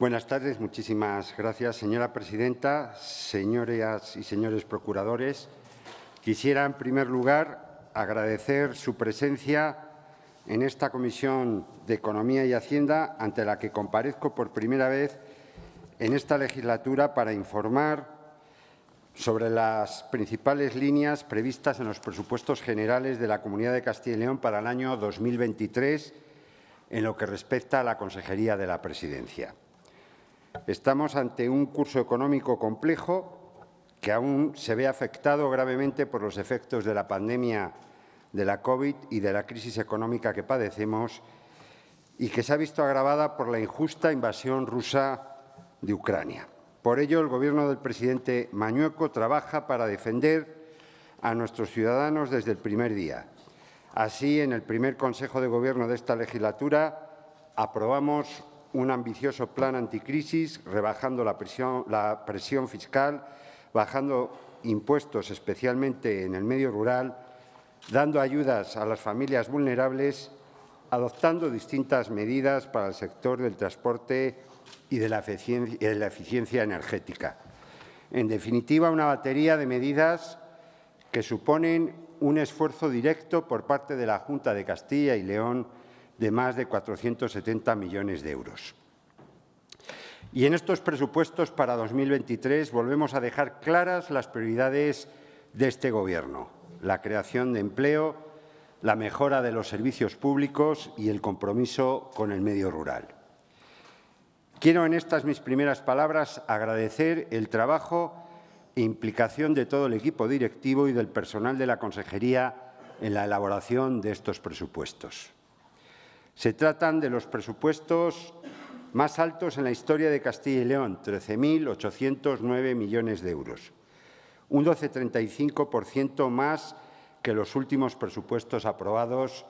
Buenas tardes, muchísimas gracias, señora presidenta, señoras y señores procuradores. Quisiera, en primer lugar, agradecer su presencia en esta Comisión de Economía y Hacienda, ante la que comparezco por primera vez en esta legislatura para informar sobre las principales líneas previstas en los presupuestos generales de la Comunidad de Castilla y León para el año 2023 en lo que respecta a la Consejería de la Presidencia. Estamos ante un curso económico complejo que aún se ve afectado gravemente por los efectos de la pandemia de la COVID y de la crisis económica que padecemos y que se ha visto agravada por la injusta invasión rusa de Ucrania. Por ello, el Gobierno del presidente Mañueco trabaja para defender a nuestros ciudadanos desde el primer día. Así, en el primer Consejo de Gobierno de esta legislatura, aprobamos un ambicioso plan anticrisis, rebajando la presión, fiscal, bajando impuestos, especialmente en el medio rural, dando ayudas a las familias vulnerables, adoptando distintas medidas para el sector del transporte y de la eficiencia, energética. En definitiva, una batería de medidas que suponen un esfuerzo directo por parte de la Junta de Castilla y León de más de 470 millones de euros. Y en estos presupuestos para 2023 volvemos a dejar claras las prioridades de este Gobierno, la creación de empleo, la mejora de los servicios públicos y el compromiso con el medio rural. Quiero en estas mis primeras palabras agradecer el trabajo e implicación de todo el equipo directivo y del personal de la Consejería en la elaboración de estos presupuestos. Se tratan de los presupuestos más altos en la historia de Castilla y León, 13.809 millones de euros, un 12,35% más que los últimos presupuestos aprobados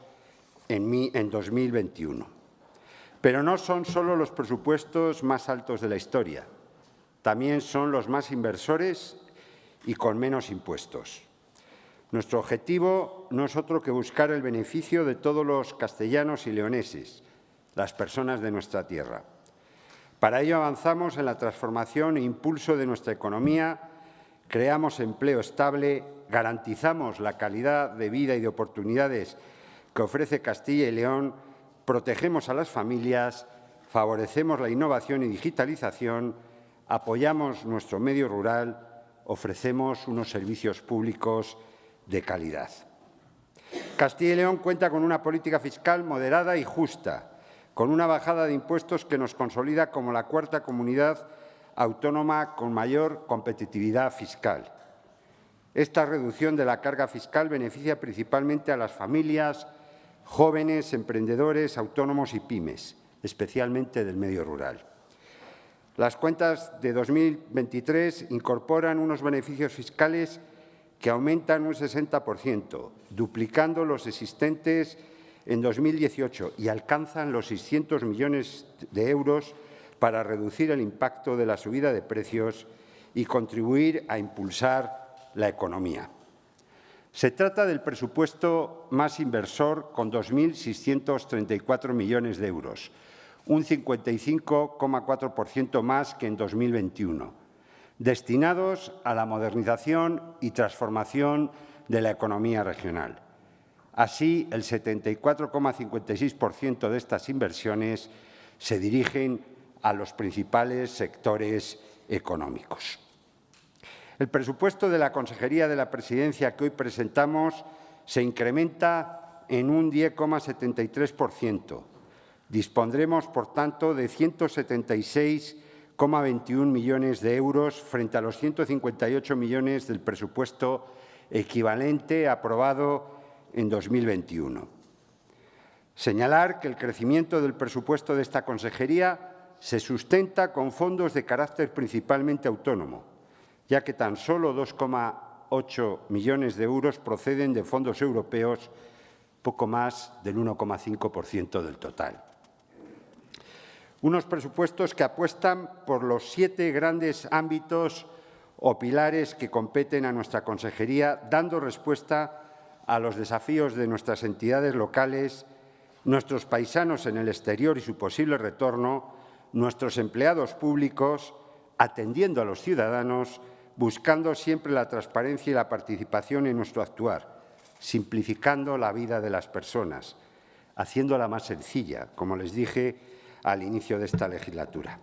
en 2021. Pero no son solo los presupuestos más altos de la historia, también son los más inversores y con menos impuestos. Nuestro objetivo no es otro que buscar el beneficio de todos los castellanos y leoneses, las personas de nuestra tierra. Para ello avanzamos en la transformación e impulso de nuestra economía, creamos empleo estable, garantizamos la calidad de vida y de oportunidades que ofrece Castilla y León protegemos a las familias, favorecemos la innovación y digitalización, apoyamos nuestro medio rural, ofrecemos unos servicios públicos de calidad. Castilla y León cuenta con una política fiscal moderada y justa, con una bajada de impuestos que nos consolida como la cuarta comunidad autónoma con mayor competitividad fiscal. Esta reducción de la carga fiscal beneficia principalmente a las familias, jóvenes, emprendedores, autónomos y pymes, especialmente del medio rural. Las cuentas de 2023 incorporan unos beneficios fiscales que aumentan un 60%, duplicando los existentes en 2018 y alcanzan los 600 millones de euros para reducir el impacto de la subida de precios y contribuir a impulsar la economía. Se trata del presupuesto más inversor con 2.634 millones de euros, un 55,4% más que en 2021, destinados a la modernización y transformación de la economía regional. Así, el 74,56% de estas inversiones se dirigen a los principales sectores económicos. El presupuesto de la Consejería de la Presidencia que hoy presentamos se incrementa en un 10,73%. Dispondremos, por tanto, de 176,21 millones de euros frente a los 158 millones del presupuesto equivalente aprobado en 2021. Señalar que el crecimiento del presupuesto de esta consejería se sustenta con fondos de carácter principalmente autónomo, ya que tan solo 2,8 millones de euros proceden de fondos europeos, poco más del 1,5% del total. Unos presupuestos que apuestan por los siete grandes ámbitos o pilares que competen a nuestra consejería, dando respuesta a los desafíos de nuestras entidades locales, nuestros paisanos en el exterior y su posible retorno, nuestros empleados públicos, atendiendo a los ciudadanos, buscando siempre la transparencia y la participación en nuestro actuar, simplificando la vida de las personas, haciéndola más sencilla, como les dije al inicio de esta legislatura.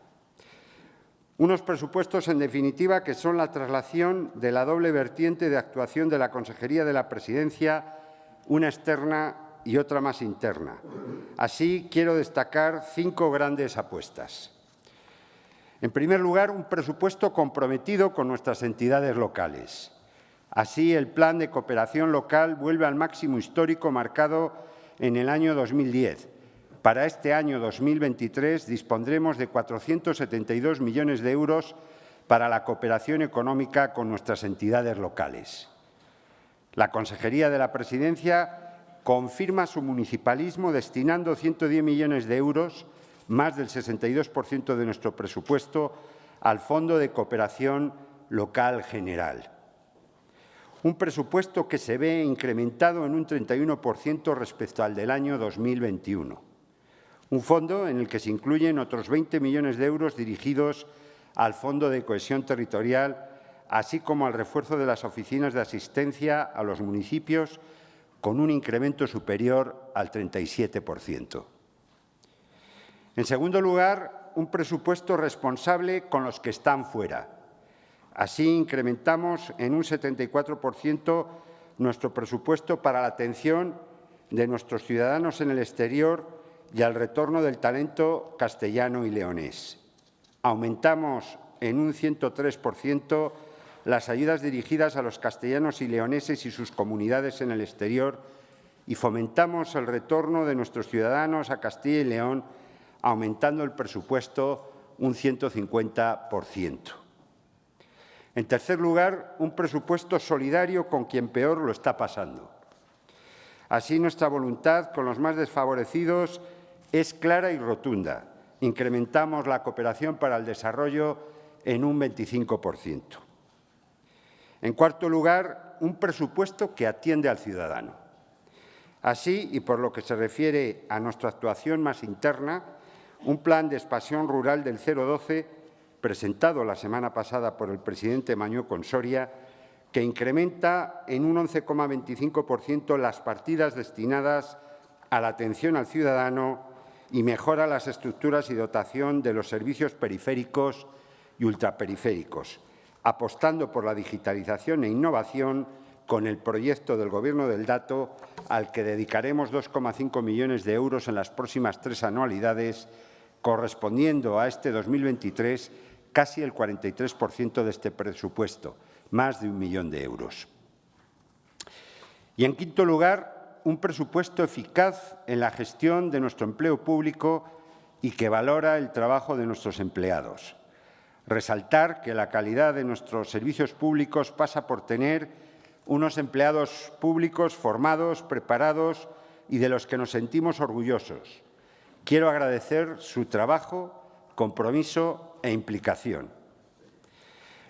Unos presupuestos, en definitiva, que son la traslación de la doble vertiente de actuación de la Consejería de la Presidencia, una externa y otra más interna. Así, quiero destacar cinco grandes apuestas. En primer lugar, un presupuesto comprometido con nuestras entidades locales. Así, el Plan de Cooperación Local vuelve al máximo histórico marcado en el año 2010, para este año 2023 dispondremos de 472 millones de euros para la cooperación económica con nuestras entidades locales. La Consejería de la Presidencia confirma su municipalismo destinando 110 millones de euros, más del 62% de nuestro presupuesto, al Fondo de Cooperación Local General. Un presupuesto que se ve incrementado en un 31% respecto al del año 2021 un fondo en el que se incluyen otros 20 millones de euros dirigidos al Fondo de Cohesión Territorial, así como al refuerzo de las oficinas de asistencia a los municipios, con un incremento superior al 37%. En segundo lugar, un presupuesto responsable con los que están fuera. Así incrementamos en un 74% nuestro presupuesto para la atención de nuestros ciudadanos en el exterior y al retorno del talento castellano y leonés. Aumentamos en un 103% las ayudas dirigidas a los castellanos y leoneses y sus comunidades en el exterior y fomentamos el retorno de nuestros ciudadanos a Castilla y León, aumentando el presupuesto un 150%. En tercer lugar, un presupuesto solidario con quien peor lo está pasando. Así, nuestra voluntad con los más desfavorecidos es clara y rotunda. Incrementamos la cooperación para el desarrollo en un 25%. En cuarto lugar, un presupuesto que atiende al ciudadano. Así, y por lo que se refiere a nuestra actuación más interna, un plan de expansión rural del 012, presentado la semana pasada por el presidente Mañó Consoria, que incrementa en un 11,25% las partidas destinadas a la atención al ciudadano y mejora las estructuras y dotación de los servicios periféricos y ultraperiféricos, apostando por la digitalización e innovación con el proyecto del Gobierno del Dato, al que dedicaremos 2,5 millones de euros en las próximas tres anualidades, correspondiendo a este 2023 casi el 43% de este presupuesto, más de un millón de euros. Y, en quinto lugar, un presupuesto eficaz en la gestión de nuestro empleo público y que valora el trabajo de nuestros empleados. Resaltar que la calidad de nuestros servicios públicos pasa por tener unos empleados públicos formados, preparados y de los que nos sentimos orgullosos. Quiero agradecer su trabajo, compromiso e implicación.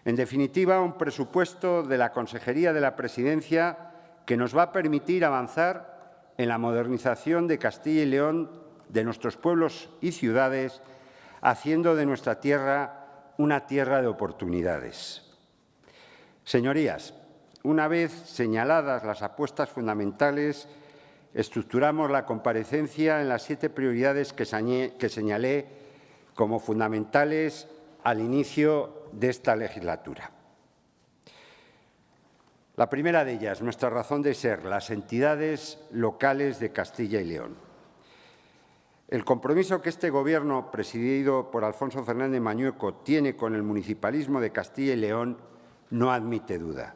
En definitiva, un presupuesto de la Consejería de la Presidencia que nos va a permitir avanzar en la modernización de Castilla y León, de nuestros pueblos y ciudades, haciendo de nuestra tierra una tierra de oportunidades. Señorías, una vez señaladas las apuestas fundamentales, estructuramos la comparecencia en las siete prioridades que señalé como fundamentales al inicio de esta legislatura. La primera de ellas, nuestra razón de ser, las entidades locales de Castilla y León. El compromiso que este Gobierno, presidido por Alfonso Fernández Mañueco, tiene con el municipalismo de Castilla y León no admite duda.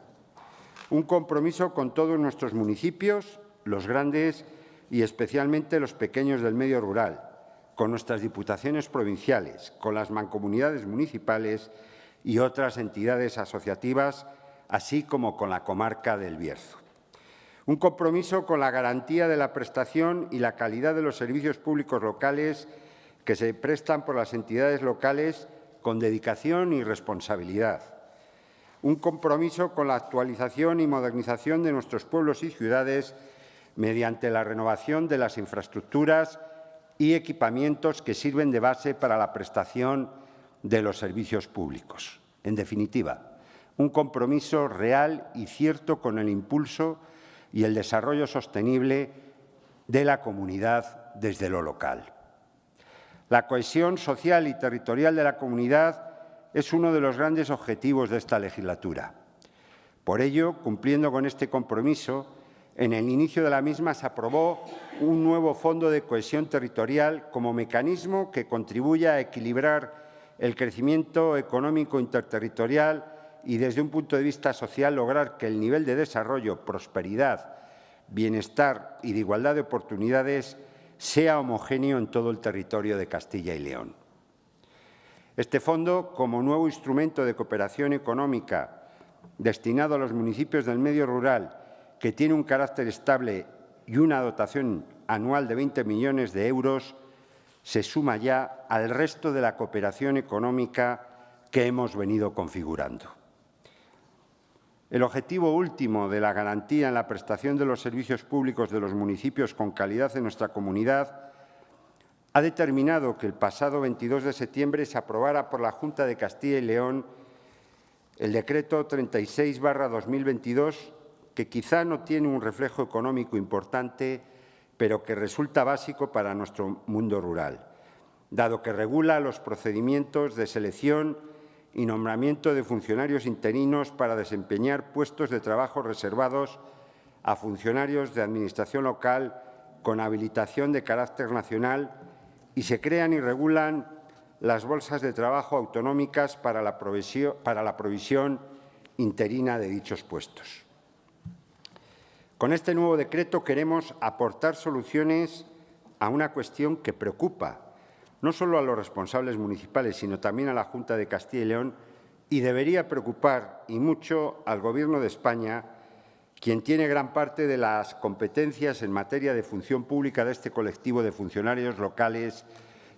Un compromiso con todos nuestros municipios, los grandes y especialmente los pequeños del medio rural, con nuestras diputaciones provinciales, con las mancomunidades municipales y otras entidades asociativas así como con la comarca del Bierzo. Un compromiso con la garantía de la prestación y la calidad de los servicios públicos locales que se prestan por las entidades locales con dedicación y responsabilidad. Un compromiso con la actualización y modernización de nuestros pueblos y ciudades mediante la renovación de las infraestructuras y equipamientos que sirven de base para la prestación de los servicios públicos. En definitiva, un compromiso real y cierto con el impulso y el desarrollo sostenible de la comunidad desde lo local. La cohesión social y territorial de la comunidad es uno de los grandes objetivos de esta legislatura. Por ello, cumpliendo con este compromiso, en el inicio de la misma se aprobó un nuevo Fondo de Cohesión Territorial como mecanismo que contribuya a equilibrar el crecimiento económico interterritorial y, desde un punto de vista social, lograr que el nivel de desarrollo, prosperidad, bienestar y de igualdad de oportunidades sea homogéneo en todo el territorio de Castilla y León. Este fondo, como nuevo instrumento de cooperación económica destinado a los municipios del medio rural, que tiene un carácter estable y una dotación anual de 20 millones de euros, se suma ya al resto de la cooperación económica que hemos venido configurando. El objetivo último de la garantía en la prestación de los servicios públicos de los municipios con calidad en nuestra comunidad ha determinado que el pasado 22 de septiembre se aprobara por la Junta de Castilla y León el decreto 36-2022, que quizá no tiene un reflejo económico importante, pero que resulta básico para nuestro mundo rural, dado que regula los procedimientos de selección y nombramiento de funcionarios interinos para desempeñar puestos de trabajo reservados a funcionarios de Administración local con habilitación de carácter nacional y se crean y regulan las bolsas de trabajo autonómicas para la provisión, para la provisión interina de dichos puestos. Con este nuevo decreto queremos aportar soluciones a una cuestión que preocupa no solo a los responsables municipales, sino también a la Junta de Castilla y León, y debería preocupar y mucho al Gobierno de España, quien tiene gran parte de las competencias en materia de función pública de este colectivo de funcionarios locales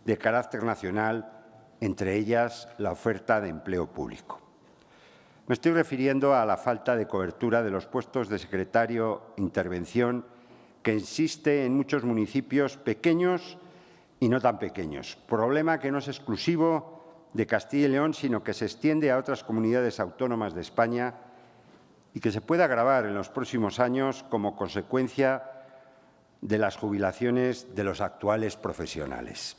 de carácter nacional, entre ellas la oferta de empleo público. Me estoy refiriendo a la falta de cobertura de los puestos de secretario intervención que existe en muchos municipios pequeños y no tan pequeños. Problema que no es exclusivo de Castilla y León, sino que se extiende a otras comunidades autónomas de España y que se puede agravar en los próximos años como consecuencia de las jubilaciones de los actuales profesionales.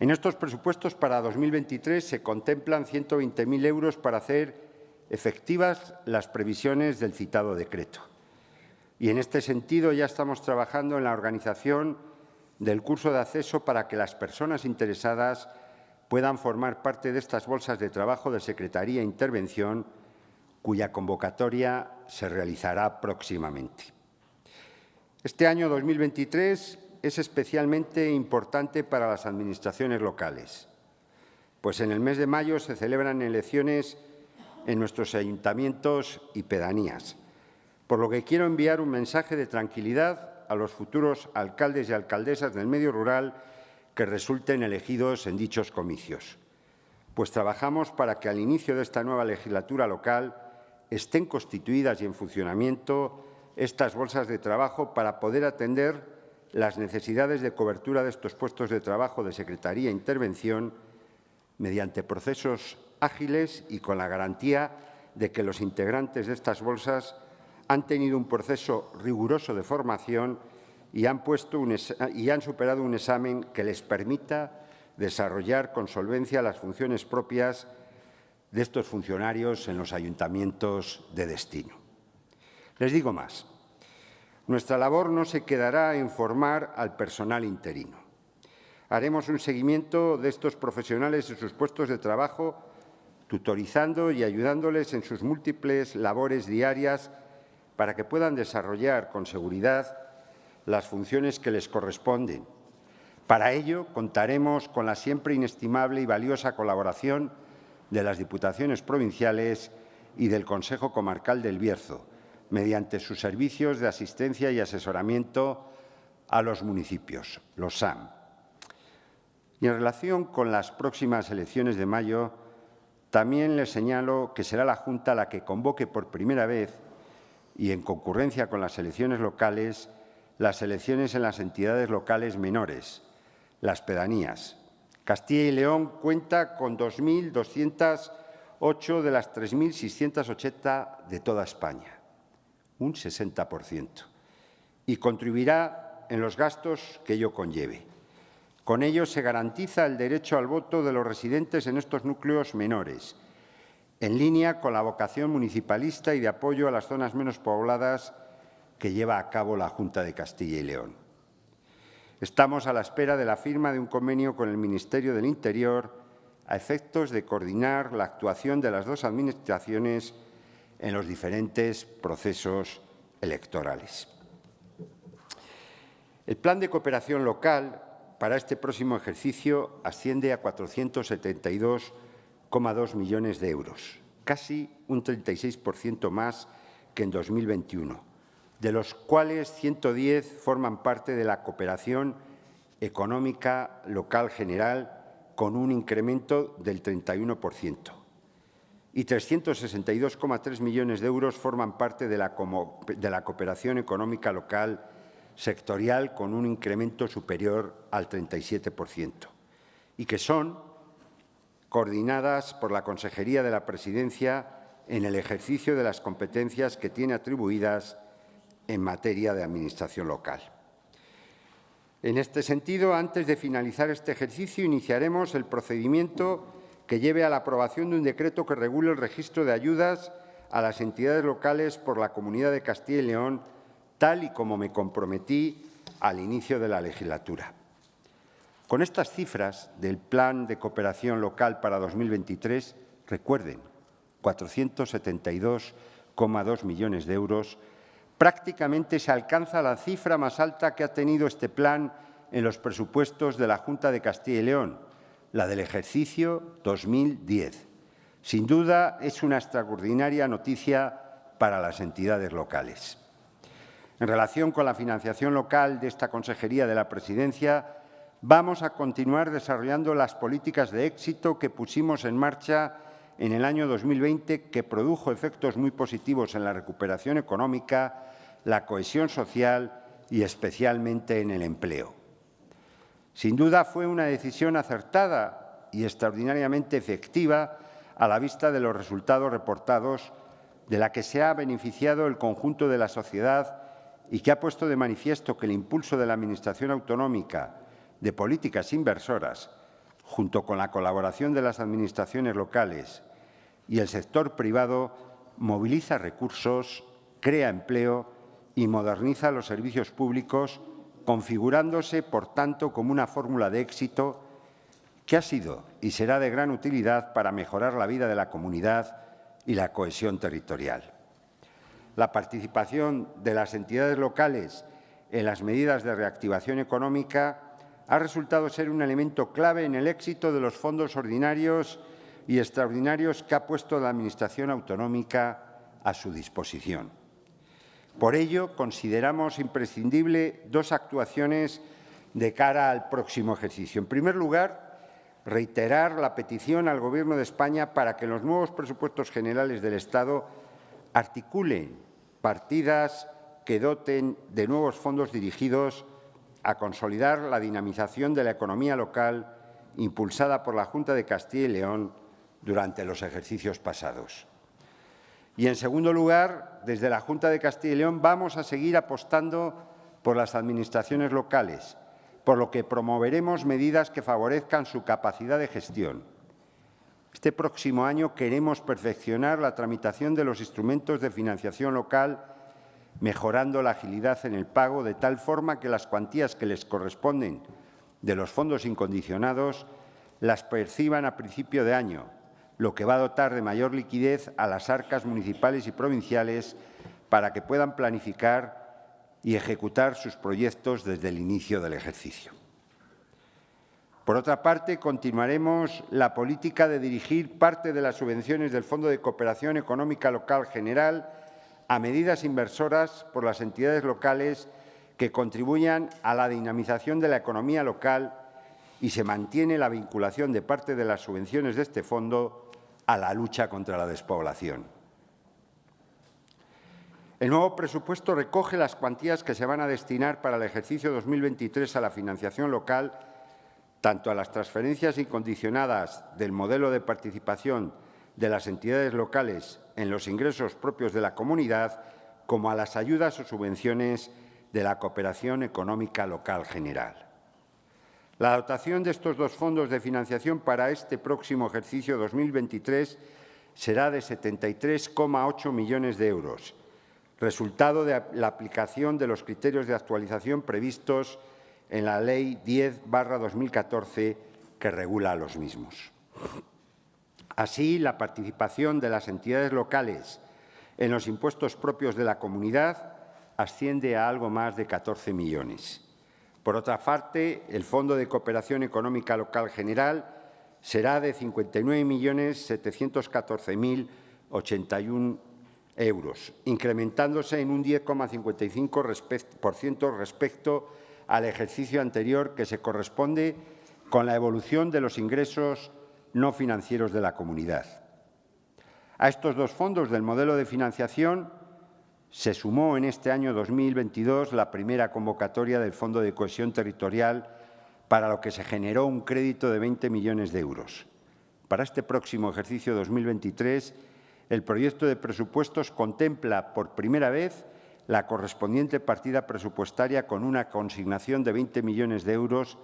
En estos presupuestos para 2023 se contemplan 120.000 euros para hacer efectivas las previsiones del citado decreto. Y en este sentido ya estamos trabajando en la organización del curso de acceso para que las personas interesadas puedan formar parte de estas bolsas de trabajo de Secretaría e Intervención, cuya convocatoria se realizará próximamente. Este año 2023 es especialmente importante para las administraciones locales, pues en el mes de mayo se celebran elecciones en nuestros ayuntamientos y pedanías, por lo que quiero enviar un mensaje de tranquilidad a los futuros alcaldes y alcaldesas del medio rural que resulten elegidos en dichos comicios, pues trabajamos para que al inicio de esta nueva legislatura local estén constituidas y en funcionamiento estas bolsas de trabajo para poder atender las necesidades de cobertura de estos puestos de trabajo de Secretaría e Intervención mediante procesos ágiles y con la garantía de que los integrantes de estas bolsas han tenido un proceso riguroso de formación y han, superado un examen que les permita desarrollar con solvencia las funciones propias de estos funcionarios en los ayuntamientos de destino. Les digo más. Nuestra labor no se quedará en formar al personal interino. Haremos un seguimiento de estos profesionales en sus puestos de trabajo, tutorizando y ayudándoles en sus múltiples labores diarias para que puedan desarrollar con seguridad las funciones que les corresponden. Para ello, contaremos con la siempre inestimable y valiosa colaboración de las Diputaciones provinciales y del Consejo Comarcal del Bierzo, mediante sus servicios de asistencia y asesoramiento a los municipios, los SAM. Y en relación con las próximas elecciones de mayo, también les señalo que será la Junta la que convoque por primera vez y en concurrencia con las elecciones locales las elecciones en las entidades locales menores, las pedanías. Castilla y León cuenta con 2.208 de las 3.680 de toda España, un 60%, y contribuirá en los gastos que ello conlleve. Con ello se garantiza el derecho al voto de los residentes en estos núcleos menores, en línea con la vocación municipalista y de apoyo a las zonas menos pobladas que lleva a cabo la Junta de Castilla y León. Estamos a la espera de la firma de un convenio con el Ministerio del Interior a efectos de coordinar la actuación de las dos administraciones en los diferentes procesos electorales. El Plan de Cooperación Local para este próximo ejercicio asciende a 472,2 millones de euros, casi un 36% más que en 2021, de los cuales 110 forman parte de la cooperación económica local general con un incremento del 31% y 362,3 millones de euros forman parte de la cooperación económica local sectorial con un incremento superior al 37% y que son coordinadas por la Consejería de la Presidencia en el ejercicio de las competencias que tiene atribuidas en materia de Administración local. En este sentido, antes de finalizar este ejercicio, iniciaremos el procedimiento que lleve a la aprobación de un decreto que regule el registro de ayudas a las entidades locales por la Comunidad de Castilla y León tal y como me comprometí al inicio de la legislatura. Con estas cifras del Plan de Cooperación Local para 2023, recuerden, 472,2 millones de euros, prácticamente se alcanza la cifra más alta que ha tenido este plan en los presupuestos de la Junta de Castilla y León, la del ejercicio 2010. Sin duda, es una extraordinaria noticia para las entidades locales. En relación con la financiación local de esta Consejería de la Presidencia, vamos a continuar desarrollando las políticas de éxito que pusimos en marcha en el año 2020, que produjo efectos muy positivos en la recuperación económica, la cohesión social y especialmente en el empleo. Sin duda fue una decisión acertada y extraordinariamente efectiva a la vista de los resultados reportados de la que se ha beneficiado el conjunto de la sociedad y que ha puesto de manifiesto que el impulso de la Administración autonómica de políticas inversoras, junto con la colaboración de las administraciones locales y el sector privado, moviliza recursos, crea empleo y moderniza los servicios públicos, configurándose, por tanto, como una fórmula de éxito que ha sido y será de gran utilidad para mejorar la vida de la comunidad y la cohesión territorial. La participación de las entidades locales en las medidas de reactivación económica ha resultado ser un elemento clave en el éxito de los fondos ordinarios y extraordinarios que ha puesto la Administración autonómica a su disposición. Por ello, consideramos imprescindible dos actuaciones de cara al próximo ejercicio. En primer lugar, reiterar la petición al Gobierno de España para que los nuevos presupuestos generales del Estado articulen partidas que doten de nuevos fondos dirigidos a consolidar la dinamización de la economía local impulsada por la Junta de Castilla y León durante los ejercicios pasados. Y, en segundo lugar, desde la Junta de Castilla y León vamos a seguir apostando por las administraciones locales, por lo que promoveremos medidas que favorezcan su capacidad de gestión, este próximo año queremos perfeccionar la tramitación de los instrumentos de financiación local, mejorando la agilidad en el pago de tal forma que las cuantías que les corresponden de los fondos incondicionados las perciban a principio de año, lo que va a dotar de mayor liquidez a las arcas municipales y provinciales para que puedan planificar y ejecutar sus proyectos desde el inicio del ejercicio. Por otra parte, continuaremos la política de dirigir parte de las subvenciones del Fondo de Cooperación Económica Local General a medidas inversoras por las entidades locales que contribuyan a la dinamización de la economía local y se mantiene la vinculación de parte de las subvenciones de este fondo a la lucha contra la despoblación. El nuevo presupuesto recoge las cuantías que se van a destinar para el ejercicio 2023 a la financiación local, tanto a las transferencias incondicionadas del modelo de participación de las entidades locales en los ingresos propios de la comunidad, como a las ayudas o subvenciones de la cooperación económica local general. La dotación de estos dos fondos de financiación para este próximo ejercicio 2023 será de 73,8 millones de euros, resultado de la aplicación de los criterios de actualización previstos en la Ley 10-2014 que regula los mismos. Así, la participación de las entidades locales en los impuestos propios de la comunidad asciende a algo más de 14 millones. Por otra parte, el Fondo de Cooperación Económica Local General será de 59.714.081 euros, incrementándose en un 10,55% respecto al ejercicio anterior, que se corresponde con la evolución de los ingresos no financieros de la comunidad. A estos dos fondos del modelo de financiación se sumó en este año 2022 la primera convocatoria del Fondo de Cohesión Territorial para lo que se generó un crédito de 20 millones de euros. Para este próximo ejercicio 2023, el proyecto de presupuestos contempla por primera vez la correspondiente partida presupuestaria con una consignación de 20 millones de euros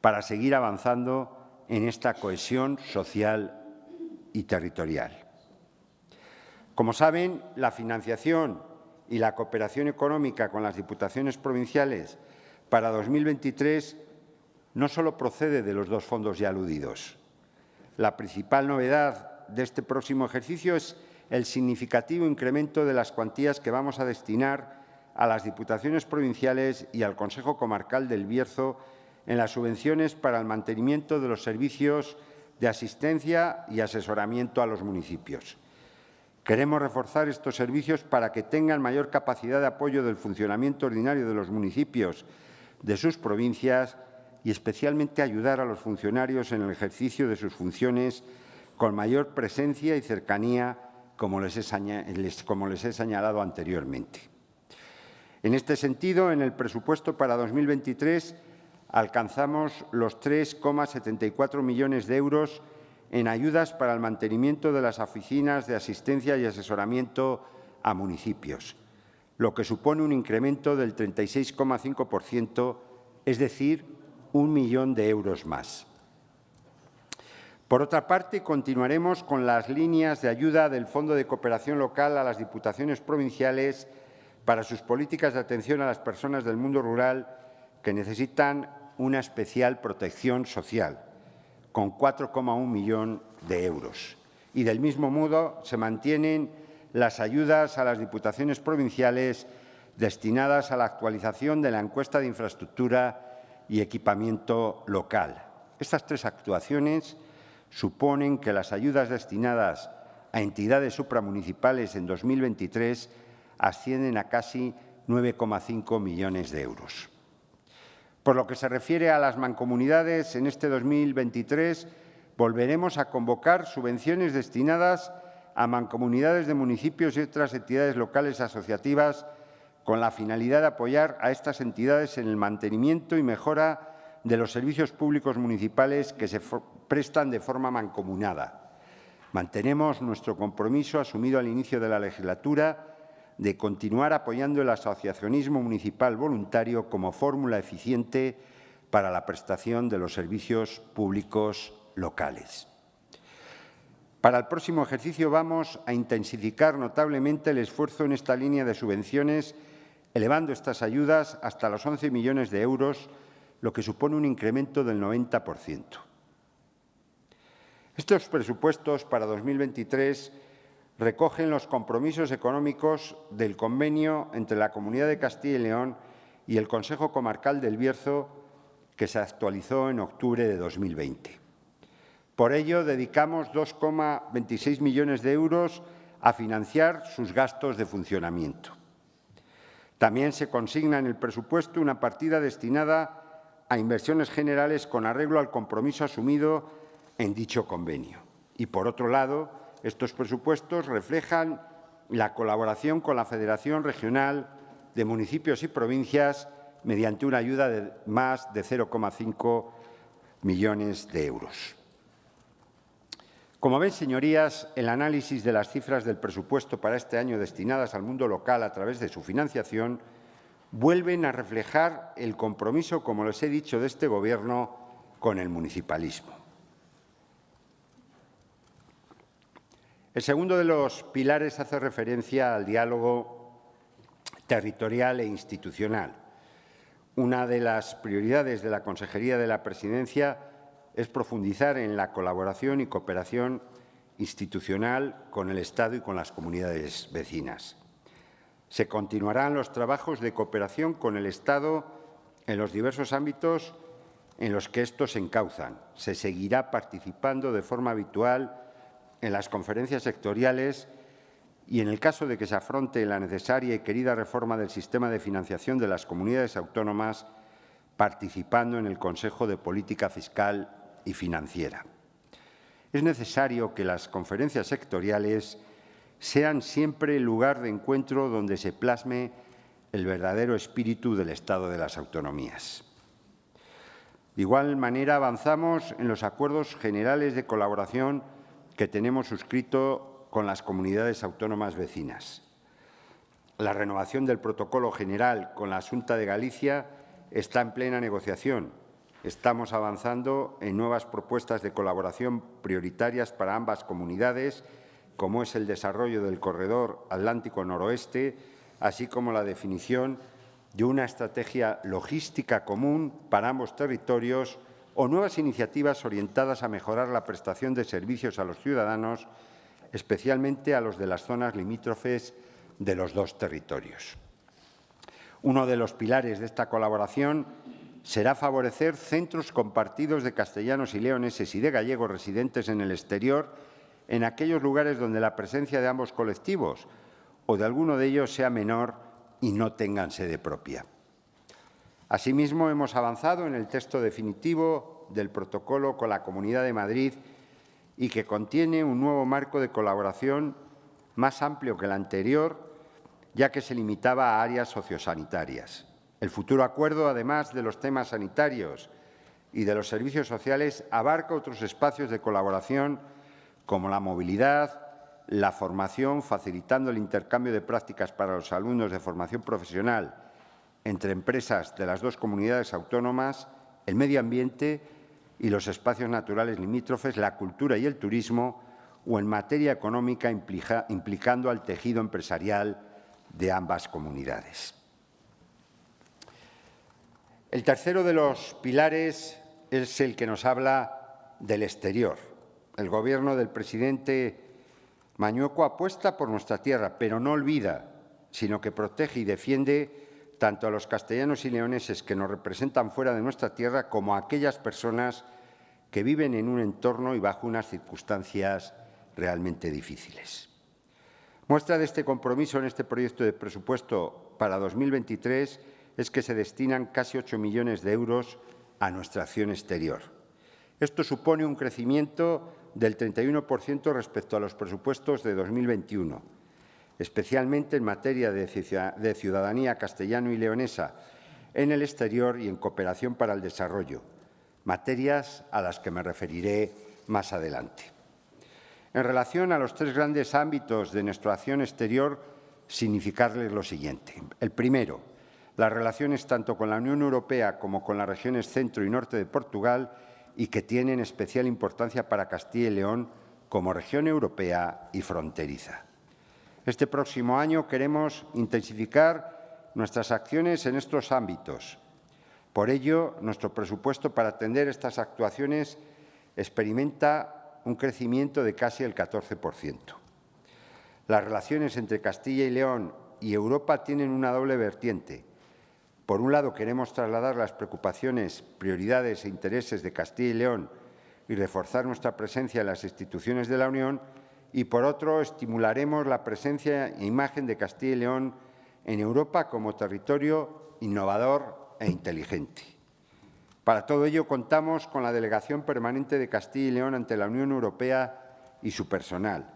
para seguir avanzando en esta cohesión social y territorial. Como saben, la financiación y la cooperación económica con las diputaciones provinciales para 2023 no solo procede de los dos fondos ya aludidos. La principal novedad de este próximo ejercicio es el significativo incremento de las cuantías que vamos a destinar a las diputaciones provinciales y al Consejo Comarcal del Bierzo en las subvenciones para el mantenimiento de los servicios de asistencia y asesoramiento a los municipios. Queremos reforzar estos servicios para que tengan mayor capacidad de apoyo del funcionamiento ordinario de los municipios de sus provincias y especialmente ayudar a los funcionarios en el ejercicio de sus funciones con mayor presencia y cercanía, como les he, señalado anteriormente. En este sentido, en el presupuesto para 2023 alcanzamos los 3,74 millones de euros en ayudas para el mantenimiento de las oficinas de asistencia y asesoramiento a municipios, lo que supone un incremento del 36,5%, es decir, un millón de euros más. Por otra parte, continuaremos con las líneas de ayuda del Fondo de Cooperación Local a las Diputaciones Provinciales para sus políticas de atención a las personas del mundo rural que necesitan una especial protección social con 4,1 millón de euros. Y del mismo modo se mantienen las ayudas a las diputaciones provinciales destinadas a la actualización de la encuesta de infraestructura y equipamiento local. Estas tres actuaciones suponen que las ayudas destinadas a entidades supramunicipales en 2023 ascienden a casi 9,5 millones de euros. Por lo que se refiere a las mancomunidades, en este 2023 volveremos a convocar subvenciones destinadas a mancomunidades de municipios y otras entidades locales asociativas con la finalidad de apoyar a estas entidades en el mantenimiento y mejora de los servicios públicos municipales que se prestan de forma mancomunada. Mantenemos nuestro compromiso asumido al inicio de la legislatura de continuar apoyando el asociacionismo municipal voluntario como fórmula eficiente para la prestación de los servicios públicos locales. Para el próximo ejercicio vamos a intensificar notablemente el esfuerzo en esta línea de subvenciones, elevando estas ayudas hasta los 11 millones de euros, lo que supone un incremento del 90%. Estos presupuestos para 2023 recogen los compromisos económicos del convenio entre la Comunidad de Castilla y León y el Consejo Comarcal del Bierzo, que se actualizó en octubre de 2020. Por ello, dedicamos 2,26 millones de euros a financiar sus gastos de funcionamiento. También se consigna en el presupuesto una partida destinada a inversiones generales con arreglo al compromiso asumido en dicho convenio. Y, por otro lado, estos presupuestos reflejan la colaboración con la Federación Regional de Municipios y Provincias mediante una ayuda de más de 0,5 millones de euros. Como ven, señorías, el análisis de las cifras del presupuesto para este año destinadas al mundo local a través de su financiación vuelven a reflejar el compromiso, como les he dicho, de este Gobierno con el municipalismo. El segundo de los pilares hace referencia al diálogo territorial e institucional. Una de las prioridades de la Consejería de la Presidencia es profundizar en la colaboración y cooperación institucional con el Estado y con las comunidades vecinas. Se continuarán los trabajos de cooperación con el Estado en los diversos ámbitos en los que estos se encauzan. Se seguirá participando de forma habitual en las conferencias sectoriales y, en el caso de que se afronte la necesaria y querida reforma del sistema de financiación de las comunidades autónomas, participando en el Consejo de Política Fiscal y financiera. Es necesario que las conferencias sectoriales sean siempre el lugar de encuentro donde se plasme el verdadero espíritu del Estado de las autonomías. De igual manera, avanzamos en los acuerdos generales de colaboración que tenemos suscrito con las comunidades autónomas vecinas. La renovación del protocolo general con la Junta de Galicia está en plena negociación Estamos avanzando en nuevas propuestas de colaboración prioritarias para ambas comunidades, como es el desarrollo del corredor Atlántico Noroeste, así como la definición de una estrategia logística común para ambos territorios o nuevas iniciativas orientadas a mejorar la prestación de servicios a los ciudadanos, especialmente a los de las zonas limítrofes de los dos territorios. Uno de los pilares de esta colaboración será favorecer centros compartidos de castellanos y leoneses y de gallegos residentes en el exterior en aquellos lugares donde la presencia de ambos colectivos o de alguno de ellos sea menor y no tengan sede propia. Asimismo, hemos avanzado en el texto definitivo del protocolo con la Comunidad de Madrid y que contiene un nuevo marco de colaboración más amplio que el anterior, ya que se limitaba a áreas sociosanitarias. El futuro acuerdo, además de los temas sanitarios y de los servicios sociales, abarca otros espacios de colaboración como la movilidad, la formación, facilitando el intercambio de prácticas para los alumnos de formación profesional entre empresas de las dos comunidades autónomas, el medio ambiente y los espacios naturales limítrofes, la cultura y el turismo, o en materia económica implicando al tejido empresarial de ambas comunidades. El tercero de los pilares es el que nos habla del exterior. El Gobierno del presidente Mañueco apuesta por nuestra tierra, pero no olvida, sino que protege y defiende tanto a los castellanos y leoneses que nos representan fuera de nuestra tierra como a aquellas personas que viven en un entorno y bajo unas circunstancias realmente difíciles. Muestra de este compromiso en este proyecto de presupuesto para 2023 es que se destinan casi 8 millones de euros a nuestra acción exterior. Esto supone un crecimiento del 31% respecto a los presupuestos de 2021, especialmente en materia de ciudadanía castellano y leonesa en el exterior y en cooperación para el desarrollo, materias a las que me referiré más adelante. En relación a los tres grandes ámbitos de nuestra acción exterior, significarles lo siguiente. El primero, las relaciones tanto con la Unión Europea como con las regiones centro y norte de Portugal y que tienen especial importancia para Castilla y León como región europea y fronteriza. Este próximo año queremos intensificar nuestras acciones en estos ámbitos. Por ello, nuestro presupuesto para atender estas actuaciones experimenta un crecimiento de casi el 14%. Las relaciones entre Castilla y León y Europa tienen una doble vertiente por un lado, queremos trasladar las preocupaciones, prioridades e intereses de Castilla y León y reforzar nuestra presencia en las instituciones de la Unión y, por otro, estimularemos la presencia e imagen de Castilla y León en Europa como territorio innovador e inteligente. Para todo ello contamos con la Delegación Permanente de Castilla y León ante la Unión Europea y su personal.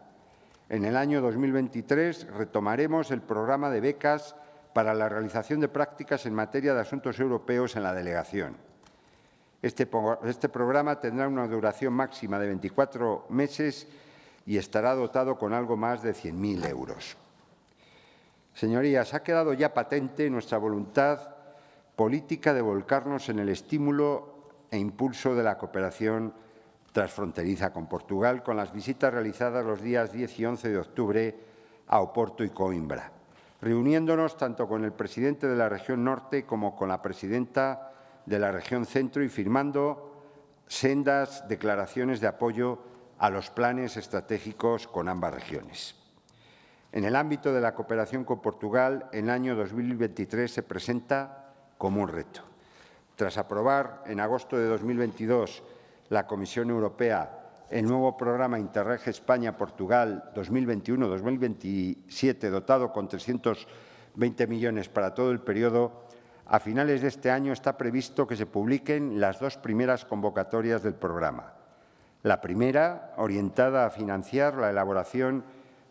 En el año 2023 retomaremos el programa de becas para la realización de prácticas en materia de asuntos europeos en la delegación. Este, este, programa tendrá una duración máxima de 24 meses y estará dotado con algo más de 100.000 euros. Señorías, ha quedado ya patente nuestra voluntad política de volcarnos en el estímulo e impulso de la cooperación transfronteriza con Portugal, con las visitas realizadas los días 10 y 11 de octubre a Oporto y Coimbra, reuniéndonos tanto con el presidente de la región norte como con la presidenta de la región centro y firmando sendas declaraciones de apoyo a los planes estratégicos con ambas regiones. En el ámbito de la cooperación con Portugal, el año 2023 se presenta como un reto. Tras aprobar en agosto de 2022 la Comisión Europea el nuevo programa Interreg España-Portugal 2021-2027, dotado con 320 millones para todo el periodo, a finales de este año está previsto que se publiquen las dos primeras convocatorias del programa. La primera, orientada a financiar la elaboración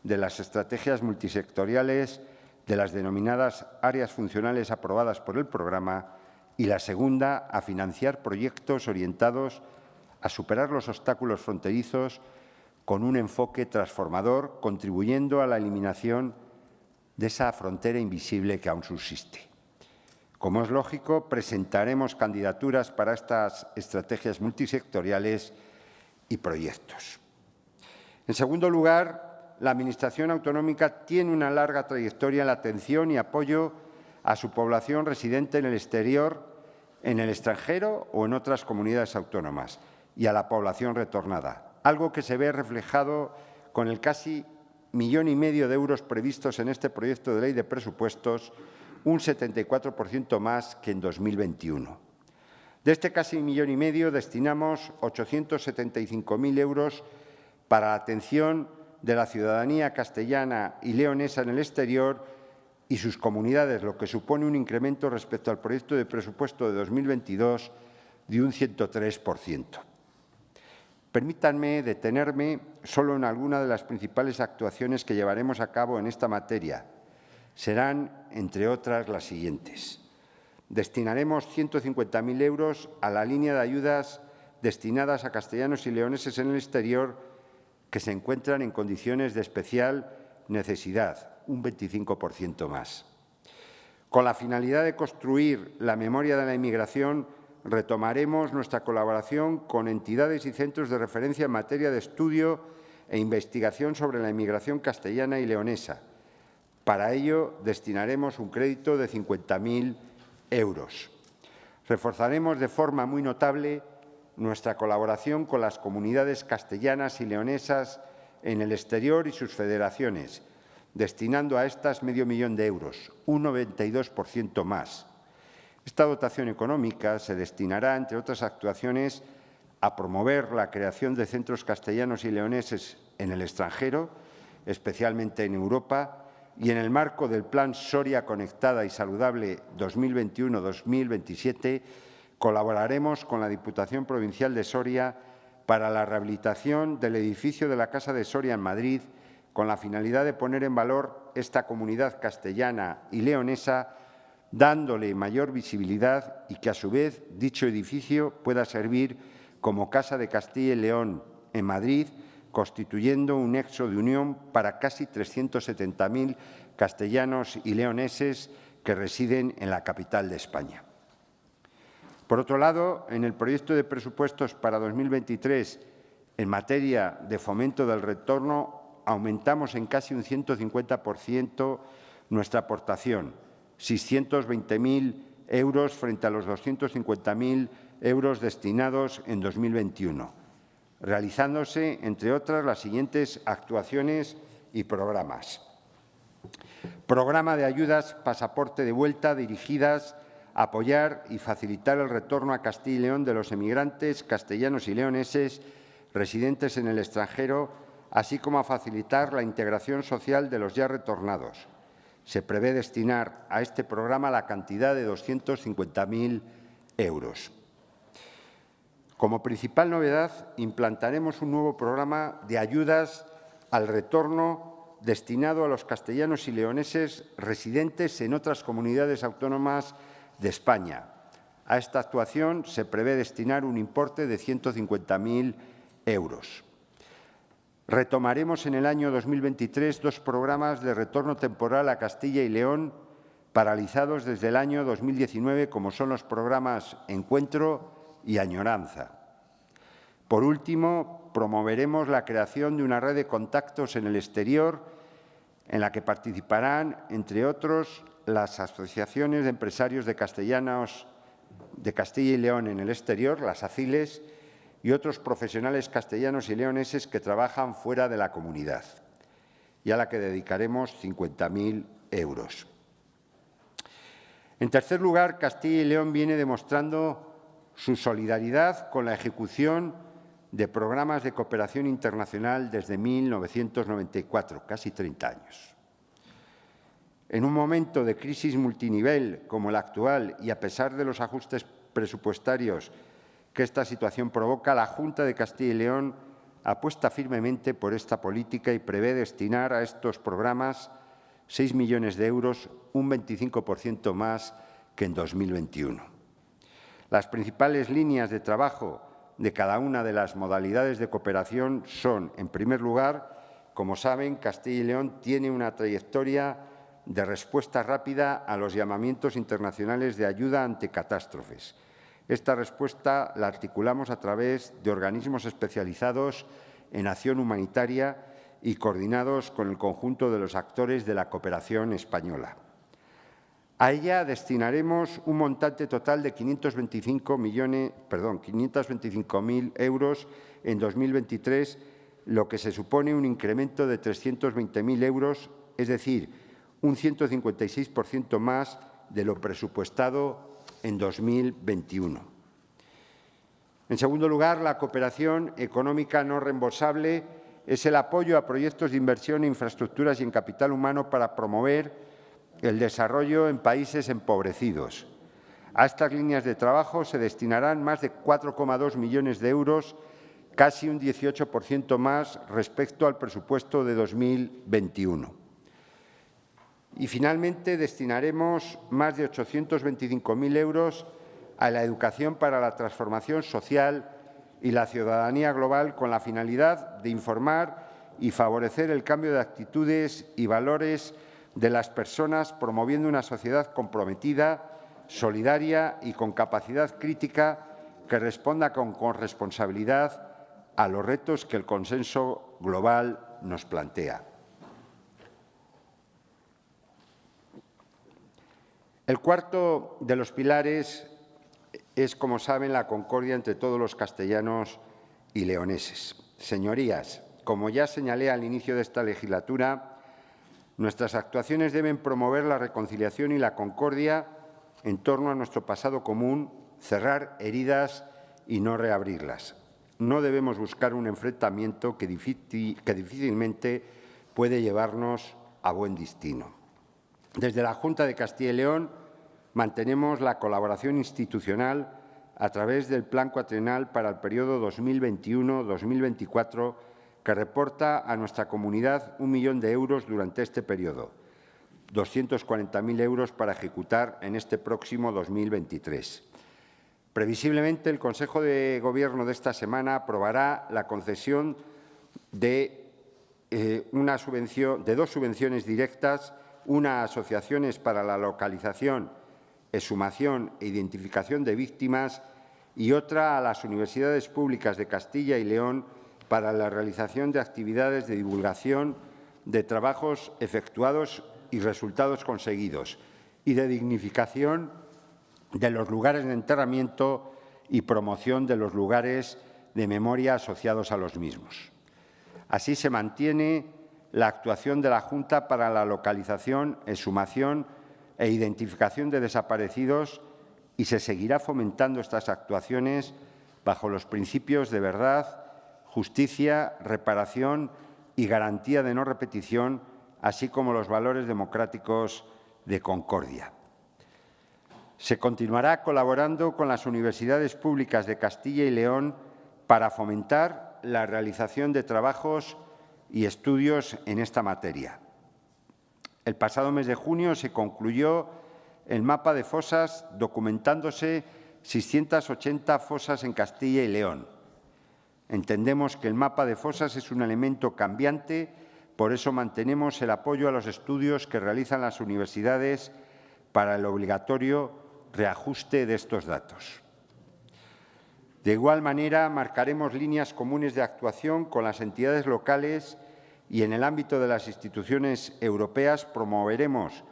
de las estrategias multisectoriales de las denominadas áreas funcionales aprobadas por el programa y la segunda, a financiar proyectos orientados a superar los obstáculos fronterizos con un enfoque transformador, contribuyendo a la eliminación de esa frontera invisible que aún subsiste. Como es lógico, presentaremos candidaturas para estas estrategias multisectoriales y proyectos. En segundo lugar, la Administración autonómica tiene una larga trayectoria en la atención y apoyo a su población residente en el exterior, en el extranjero o en otras comunidades autónomas, y a la población retornada, algo que se ve reflejado con el casi millón y medio de euros previstos en este proyecto de ley de presupuestos un 74% más que en 2021. De este casi millón y medio destinamos 875.000 euros para la atención de la ciudadanía castellana y leonesa en el exterior y sus comunidades, lo que supone un incremento respecto al proyecto de presupuesto de 2022 de un 103%. Permítanme detenerme solo en alguna de las principales actuaciones que llevaremos a cabo en esta materia, serán, entre otras, las siguientes. Destinaremos 150.000 euros a la línea de ayudas destinadas a castellanos y leoneses en el exterior que se encuentran en condiciones de especial necesidad, un 25% más. Con la finalidad de construir la memoria de la inmigración, retomaremos nuestra colaboración con entidades y centros de referencia en materia de estudio e investigación sobre la inmigración castellana y leonesa, para ello, destinaremos un crédito de 50.000 euros. Reforzaremos de forma muy notable nuestra colaboración con las comunidades castellanas y leonesas en el exterior y sus federaciones, destinando a estas medio millón de euros, un 92% más. Esta dotación económica se destinará, entre otras actuaciones, a promover la creación de centros castellanos y leoneses en el extranjero, especialmente en Europa, y en el marco del Plan Soria Conectada y Saludable 2021-2027 colaboraremos con la Diputación Provincial de Soria para la rehabilitación del edificio de la Casa de Soria en Madrid con la finalidad de poner en valor esta comunidad castellana y leonesa dándole mayor visibilidad y que a su vez dicho edificio pueda servir como Casa de Castilla y León en Madrid constituyendo un nexo de unión para casi 370.000 castellanos y leoneses que residen en la capital de España. Por otro lado, en el proyecto de presupuestos para 2023, en materia de fomento del retorno, aumentamos en casi un 150% nuestra aportación, 620.000 euros frente a los 250.000 euros destinados en 2021 realizándose, entre otras, las siguientes actuaciones y programas. Programa de ayudas Pasaporte de Vuelta dirigidas a apoyar y facilitar el retorno a Castilla y León de los emigrantes castellanos y leoneses residentes en el extranjero, así como a facilitar la integración social de los ya retornados. Se prevé destinar a este programa la cantidad de 250.000 euros. Como principal novedad, implantaremos un nuevo programa de ayudas al retorno destinado a los castellanos y leoneses residentes en otras comunidades autónomas de España. A esta actuación se prevé destinar un importe de 150.000 euros. Retomaremos en el año 2023 dos programas de retorno temporal a Castilla y León paralizados desde el año 2019, como son los programas Encuentro y Añoranza. Por último, promoveremos la creación de una red de contactos en el exterior en la que participarán, entre otros, las asociaciones de empresarios de castellanos de Castilla y León en el exterior, las ACILES, y otros profesionales castellanos y leoneses que trabajan fuera de la comunidad, y a la que dedicaremos 50.000 euros. En tercer lugar, Castilla y León viene demostrando su solidaridad con la ejecución de programas de cooperación internacional desde 1994, casi 30 años. En un momento de crisis multinivel como el actual y a pesar de los ajustes presupuestarios que esta situación provoca, la Junta de Castilla y León apuesta firmemente por esta política y prevé destinar a estos programas 6 millones de euros, un 25% más que en 2021. Las principales líneas de trabajo de cada una de las modalidades de cooperación son, en primer lugar, como saben, Castilla y León tiene una trayectoria de respuesta rápida a los llamamientos internacionales de ayuda ante catástrofes, esta respuesta la articulamos a través de organismos especializados en acción humanitaria y coordinados con el conjunto de los actores de la cooperación española. A ella destinaremos un montante total de 525 millones, perdón, 525.000 euros en 2023, lo que se supone un incremento de 320.000 euros, es decir, un 156% más de lo presupuestado en 2021. En segundo lugar, la cooperación económica no reembolsable es el apoyo a proyectos de inversión en infraestructuras y en capital humano para promover el desarrollo en países empobrecidos. A estas líneas de trabajo se destinarán más de 4,2 millones de euros, casi un 18% más respecto al presupuesto de 2021. Y finalmente destinaremos más de 825.000 euros a la educación para la transformación social y la ciudadanía global con la finalidad de informar y favorecer el cambio de actitudes y valores de las personas, promoviendo una sociedad comprometida, solidaria y con capacidad crítica que responda con corresponsabilidad a los retos que el consenso global nos plantea. El cuarto de los pilares es, como saben, la concordia entre todos los castellanos y leoneses. Señorías, como ya señalé al inicio de esta legislatura, nuestras actuaciones deben promover la reconciliación y la concordia en torno a nuestro pasado común, cerrar heridas y no reabrirlas. No debemos buscar un enfrentamiento que, difícilmente puede llevarnos a buen destino. Desde la Junta de Castilla y León mantenemos la colaboración institucional a través del Plan Cuatrienal para el periodo 2021-2024 que reporta a nuestra comunidad un millón de euros durante este periodo, 240.000 euros para ejecutar en este próximo 2023. Previsiblemente, el Consejo de Gobierno de esta semana aprobará la concesión de, eh, de dos subvenciones directas una asociaciones para la localización, exhumación e identificación de víctimas y otra a las universidades públicas de Castilla y León para la realización de actividades de divulgación de trabajos efectuados y resultados conseguidos y de dignificación de los lugares de enterramiento y promoción de los lugares de memoria asociados a los mismos. Así se mantiene la actuación de la Junta para la localización, exhumación e identificación de desaparecidos y se seguirá fomentando estas actuaciones bajo los principios de verdad, justicia, reparación y garantía de no repetición, así como los valores democráticos de concordia. Se continuará colaborando con las universidades públicas de Castilla y León para fomentar la realización de trabajos y estudios en esta materia. El pasado mes de junio se concluyó el mapa de fosas documentándose 680 fosas en Castilla y León. Entendemos que el mapa de fosas es un elemento cambiante, por eso mantenemos el apoyo a los estudios que realizan las universidades para el obligatorio reajuste de estos datos. De igual manera, marcaremos líneas comunes de actuación con las entidades locales y en el ámbito de las instituciones europeas promoveremos,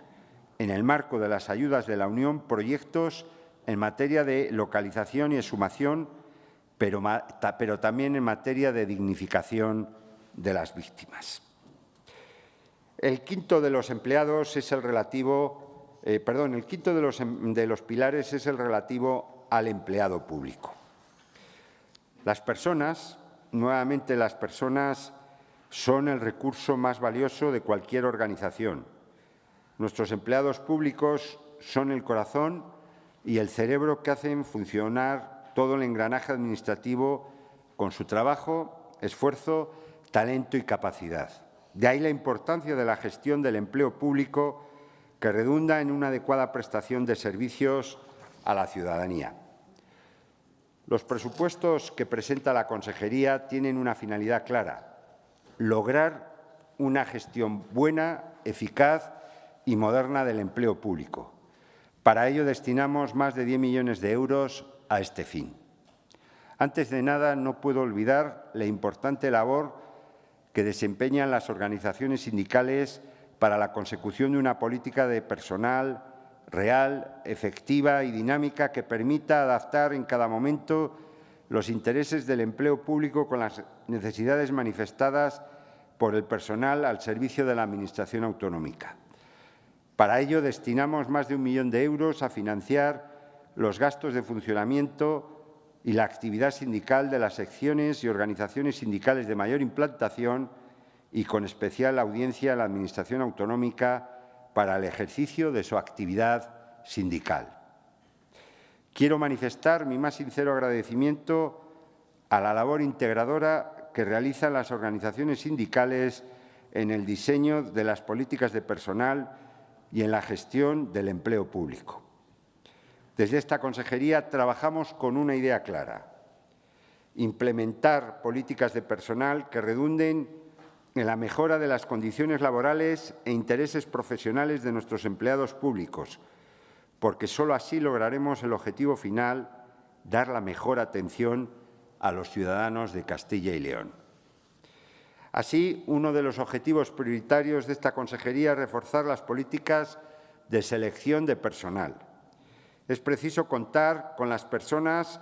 en el marco de las ayudas de la Unión, proyectos en materia de localización y exhumación, pero, también en materia de dignificación de las víctimas. El quinto de los empleados es el relativo, eh, perdón, el quinto de los, de los pilares es el relativo al empleado público. Las personas, nuevamente las personas, son el recurso más valioso de cualquier organización. Nuestros empleados públicos son el corazón y el cerebro que hacen funcionar todo el engranaje administrativo con su trabajo, esfuerzo, talento y capacidad. De ahí la importancia de la gestión del empleo público que redunda en una adecuada prestación de servicios a la ciudadanía. Los presupuestos que presenta la Consejería tienen una finalidad clara, lograr una gestión buena, eficaz y moderna del empleo público. Para ello destinamos más de 10 millones de euros a este fin. Antes de nada, no puedo olvidar la importante labor que desempeñan las organizaciones sindicales para la consecución de una política de personal real, efectiva y dinámica que permita adaptar en cada momento los intereses del empleo público con las necesidades manifestadas por el personal al servicio de la Administración autonómica. Para ello destinamos más de un millón de euros a financiar los gastos de funcionamiento y la actividad sindical de las secciones y organizaciones sindicales de mayor implantación y con especial audiencia a la Administración autonómica para el ejercicio de su actividad sindical. Quiero manifestar mi más sincero agradecimiento a la labor integradora que realizan las organizaciones sindicales en el diseño de las políticas de personal y en la gestión del empleo público. Desde esta consejería trabajamos con una idea clara, implementar políticas de personal que redunden en la mejora de las condiciones laborales e intereses profesionales de nuestros empleados públicos, porque sólo así lograremos el objetivo final, dar la mejor atención a los ciudadanos de Castilla y León. Así, uno de los objetivos prioritarios de esta consejería es reforzar las políticas de selección de personal. Es preciso contar con las personas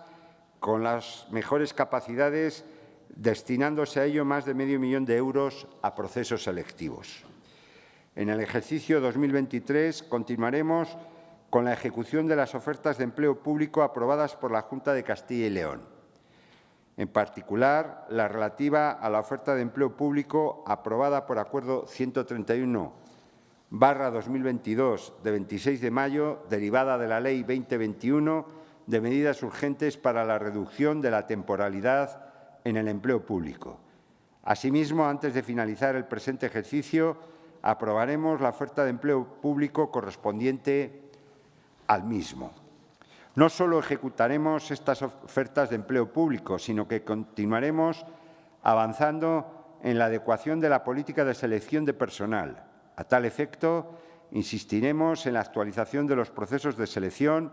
con las mejores capacidades destinándose a ello más de medio millón de euros a procesos selectivos. En el ejercicio 2023 continuaremos con la ejecución de las ofertas de empleo público aprobadas por la Junta de Castilla y León. En particular, la relativa a la oferta de empleo público aprobada por Acuerdo 131 barra 2022 de 26 de mayo, derivada de la Ley 2021 de medidas urgentes para la reducción de la temporalidad en el empleo público. Asimismo, antes de finalizar el presente ejercicio, aprobaremos la oferta de empleo público correspondiente al mismo. No solo ejecutaremos estas ofertas de empleo público, sino que continuaremos avanzando en la adecuación de la política de selección de personal. A tal efecto, insistiremos en la actualización de los procesos de selección,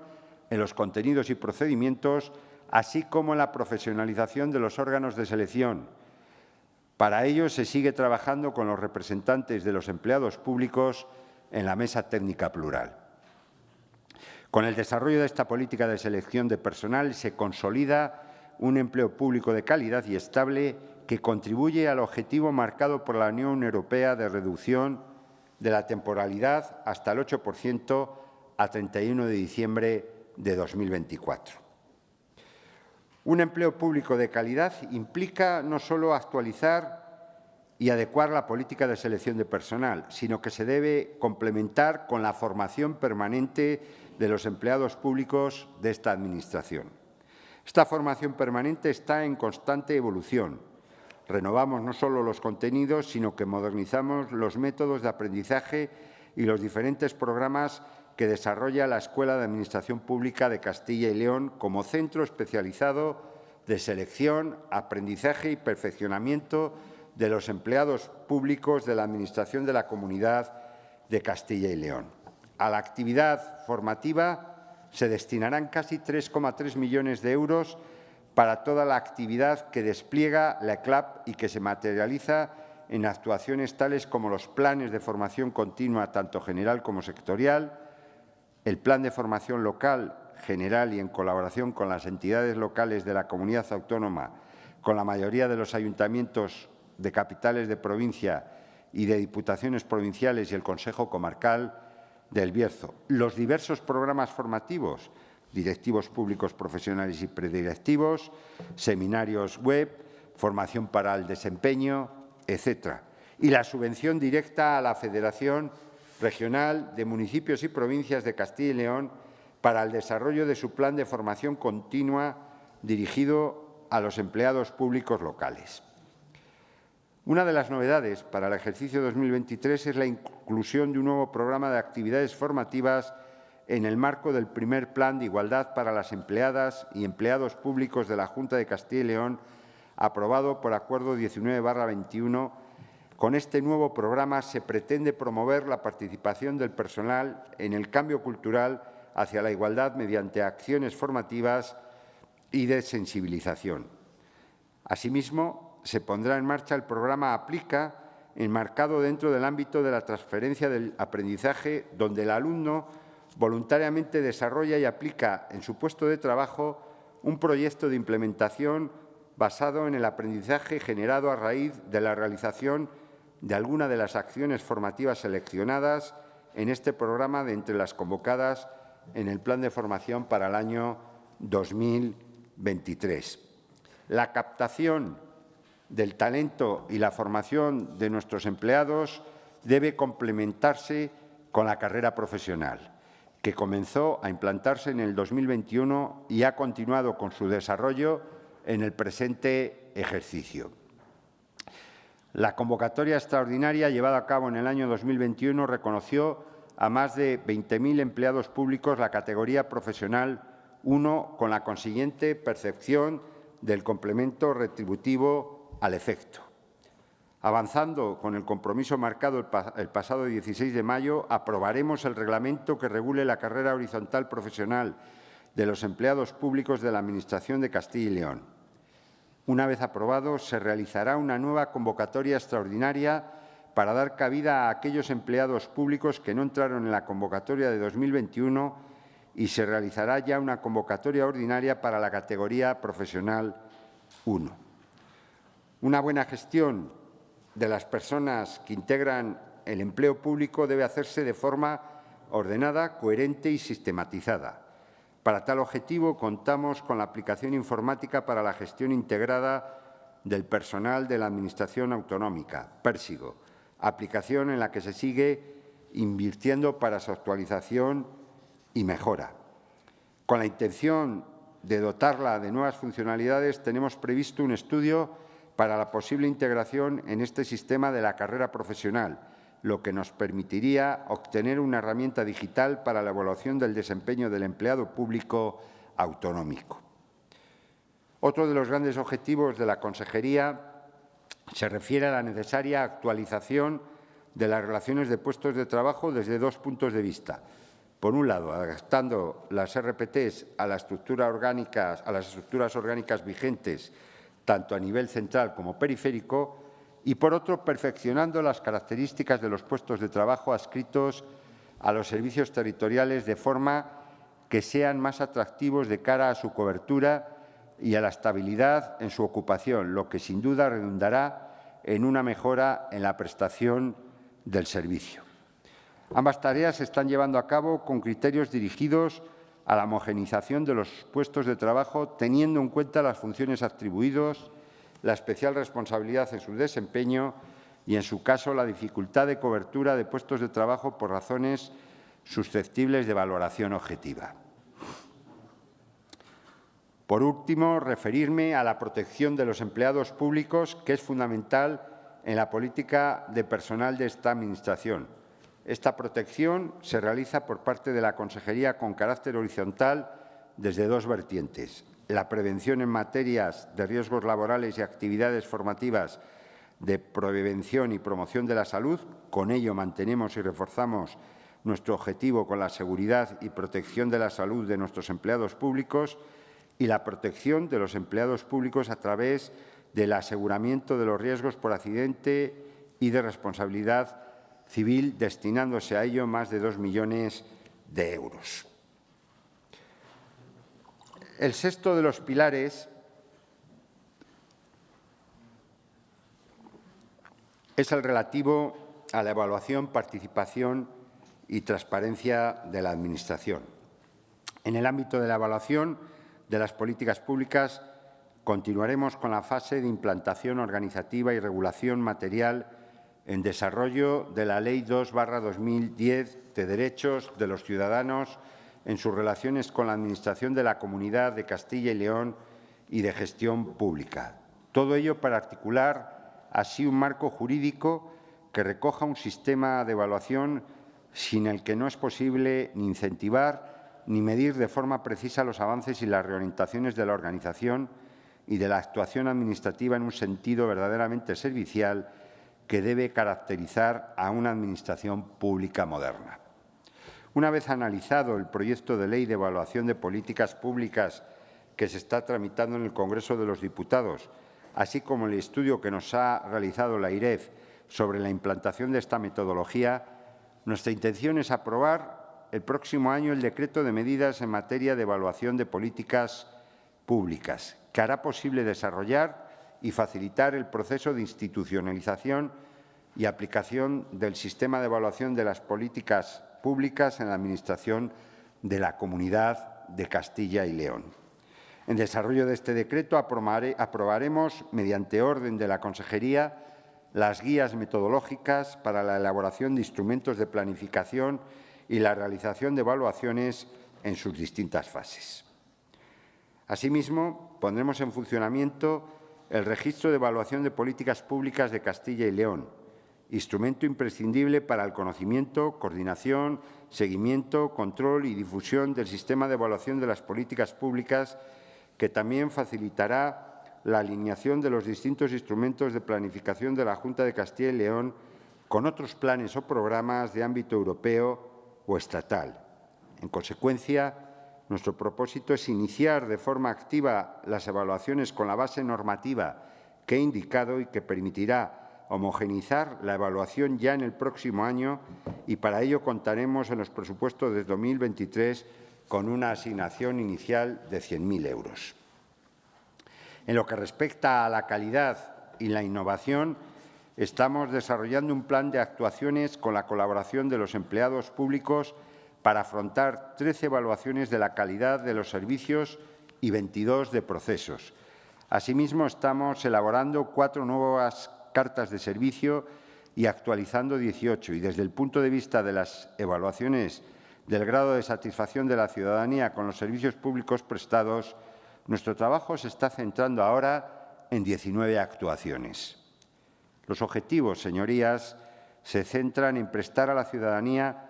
en los contenidos y procedimientos así como la profesionalización de los órganos de selección. Para ello se sigue trabajando con los representantes de los empleados públicos en la mesa técnica plural. Con el desarrollo de esta política de selección de personal se consolida un empleo público de calidad y estable que contribuye al objetivo marcado por la Unión Europea de reducción de la temporalidad hasta el 8% a 31 de diciembre de 2024. Un empleo público de calidad implica no solo actualizar y adecuar la política de selección de personal, sino que se debe complementar con la formación permanente de los empleados públicos de esta Administración. Esta formación permanente está en constante evolución. Renovamos no solo los contenidos, sino que modernizamos los métodos de aprendizaje y los diferentes programas que desarrolla la Escuela de Administración Pública de Castilla y León como centro especializado de selección, aprendizaje y perfeccionamiento de los empleados públicos de la Administración de la Comunidad de Castilla y León. A la actividad formativa se destinarán casi 3,3 millones de euros para toda la actividad que despliega la ECLAP y que se materializa en actuaciones tales como los planes de formación continua, tanto general como sectorial, el plan de formación local general y en colaboración con las entidades locales de la comunidad autónoma, con la mayoría de los ayuntamientos de capitales de provincia y de diputaciones provinciales y el Consejo Comarcal del Bierzo, los diversos programas formativos directivos públicos profesionales y predirectivos, seminarios web, formación para el desempeño, etc. Y la subvención directa a la Federación Regional de Municipios y Provincias de Castilla y León para el desarrollo de su plan de formación continua dirigido a los empleados públicos locales. Una de las novedades para el ejercicio 2023 es la inclusión de un nuevo programa de actividades formativas en el marco del primer Plan de Igualdad para las empleadas y empleados públicos de la Junta de Castilla y León, aprobado por Acuerdo 19-21. Con este nuevo programa se pretende promover la participación del personal en el cambio cultural hacia la igualdad mediante acciones formativas y de sensibilización. Asimismo, se pondrá en marcha el programa Aplica, enmarcado dentro del ámbito de la transferencia del aprendizaje, donde el alumno voluntariamente desarrolla y aplica en su puesto de trabajo un proyecto de implementación basado en el aprendizaje generado a raíz de la realización de alguna de las acciones formativas seleccionadas en este programa de entre las convocadas en el Plan de Formación para el año 2023. La captación del talento y la formación de nuestros empleados debe complementarse con la carrera profesional que comenzó a implantarse en el 2021 y ha continuado con su desarrollo en el presente ejercicio. La convocatoria extraordinaria llevada a cabo en el año 2021 reconoció a más de 20.000 empleados públicos la categoría profesional 1 con la consiguiente percepción del complemento retributivo al efecto. Avanzando con el compromiso marcado el, pasado 16 de mayo, aprobaremos el reglamento que regule la carrera horizontal profesional de los empleados públicos de la Administración de Castilla y León. Una vez aprobado, se realizará una nueva convocatoria extraordinaria para dar cabida a aquellos empleados públicos que no entraron en la convocatoria de 2021 y se realizará ya una convocatoria ordinaria para la categoría profesional 1. Una buena gestión de las personas que integran el empleo público debe hacerse de forma ordenada, coherente y sistematizada. Para tal objetivo, contamos con la aplicación informática para la gestión integrada del personal de la Administración Autonómica, Pérsigo, aplicación en la que se sigue invirtiendo para su actualización y mejora. Con la intención de dotarla de nuevas funcionalidades, tenemos previsto un estudio para la posible integración en este sistema de la carrera profesional, lo que nos permitiría obtener una herramienta digital para la evaluación del desempeño del empleado público autonómico. Otro de los grandes objetivos de la Consejería se refiere a la necesaria actualización de las relaciones de puestos de trabajo desde dos puntos de vista. Por un lado, adaptando las RPTs a, las estructuras orgánicas vigentes tanto a nivel central como periférico, y por otro, perfeccionando las características de los puestos de trabajo adscritos a los servicios territoriales de forma que sean más atractivos de cara a su cobertura y a la estabilidad en su ocupación, lo que sin duda redundará en una mejora en la prestación del servicio. Ambas tareas se están llevando a cabo con criterios dirigidos la homogenización de los puestos de trabajo, teniendo en cuenta las funciones atribuidas, la especial responsabilidad en su desempeño y, en su caso, la dificultad de cobertura de puestos de trabajo por razones susceptibles de valoración objetiva. Por último, referirme a la protección de los empleados públicos, que es fundamental en la política de personal de esta Administración. Esta protección se realiza por parte de la Consejería con carácter horizontal desde dos vertientes. La prevención en materias de riesgos laborales y actividades formativas de prevención y promoción de la salud. Con ello mantenemos y reforzamos nuestro objetivo con la seguridad y protección de la salud de nuestros empleados públicos y la protección de los empleados públicos a través del aseguramiento de los riesgos por accidente y de responsabilidad civil, destinándose a ello más de dos millones de euros. El sexto de los pilares es el relativo a la evaluación, participación y transparencia de la Administración. En el ámbito de la evaluación, de las políticas públicas, continuaremos con la fase de implantación organizativa y regulación material en desarrollo de la Ley 2-2010 de Derechos de los Ciudadanos en sus relaciones con la Administración de la Comunidad de Castilla y León y de gestión pública. Todo ello para articular así un marco jurídico que recoja un sistema de evaluación sin el que no es posible ni incentivar ni medir de forma precisa los avances y las reorientaciones de la organización y de la actuación administrativa en un sentido verdaderamente servicial que debe caracterizar a una Administración pública moderna. Una vez analizado el proyecto de ley de evaluación de políticas públicas que se está tramitando en el Congreso de los Diputados, así como el estudio que nos ha realizado la IREF sobre la implantación de esta metodología, nuestra intención es aprobar el próximo año el decreto de medidas en materia de evaluación de políticas públicas, que hará posible desarrollar y facilitar el proceso de institucionalización y aplicación del sistema de evaluación de las políticas públicas en la Administración de la Comunidad de Castilla y León. En desarrollo de este decreto aprobaremos, mediante orden de la Consejería, las guías metodológicas para la elaboración de instrumentos de planificación y la realización de evaluaciones en sus distintas fases. Asimismo, pondremos en funcionamiento el Registro de Evaluación de Políticas Públicas de Castilla y León, instrumento imprescindible para el conocimiento, coordinación, seguimiento, control y difusión del sistema de evaluación de las políticas públicas, que también facilitará la alineación de los distintos instrumentos de planificación de la Junta de Castilla y León con otros planes o programas de ámbito europeo o estatal. En consecuencia, nuestro propósito es iniciar de forma activa las evaluaciones con la base normativa que he indicado y que permitirá homogeneizar la evaluación ya en el próximo año y para ello contaremos en los presupuestos de 2023 con una asignación inicial de 100.000 euros. En lo que respecta a la calidad y la innovación, estamos desarrollando un plan de actuaciones con la colaboración de los empleados públicos para afrontar 13 evaluaciones de la calidad de los servicios y 22 de procesos. Asimismo, estamos elaborando cuatro nuevas cartas de servicio y actualizando 18. Y desde el punto de vista de las evaluaciones del grado de satisfacción de la ciudadanía con los servicios públicos prestados, nuestro trabajo se está centrando ahora en 19 actuaciones. Los objetivos, señorías, se centran en prestar a la ciudadanía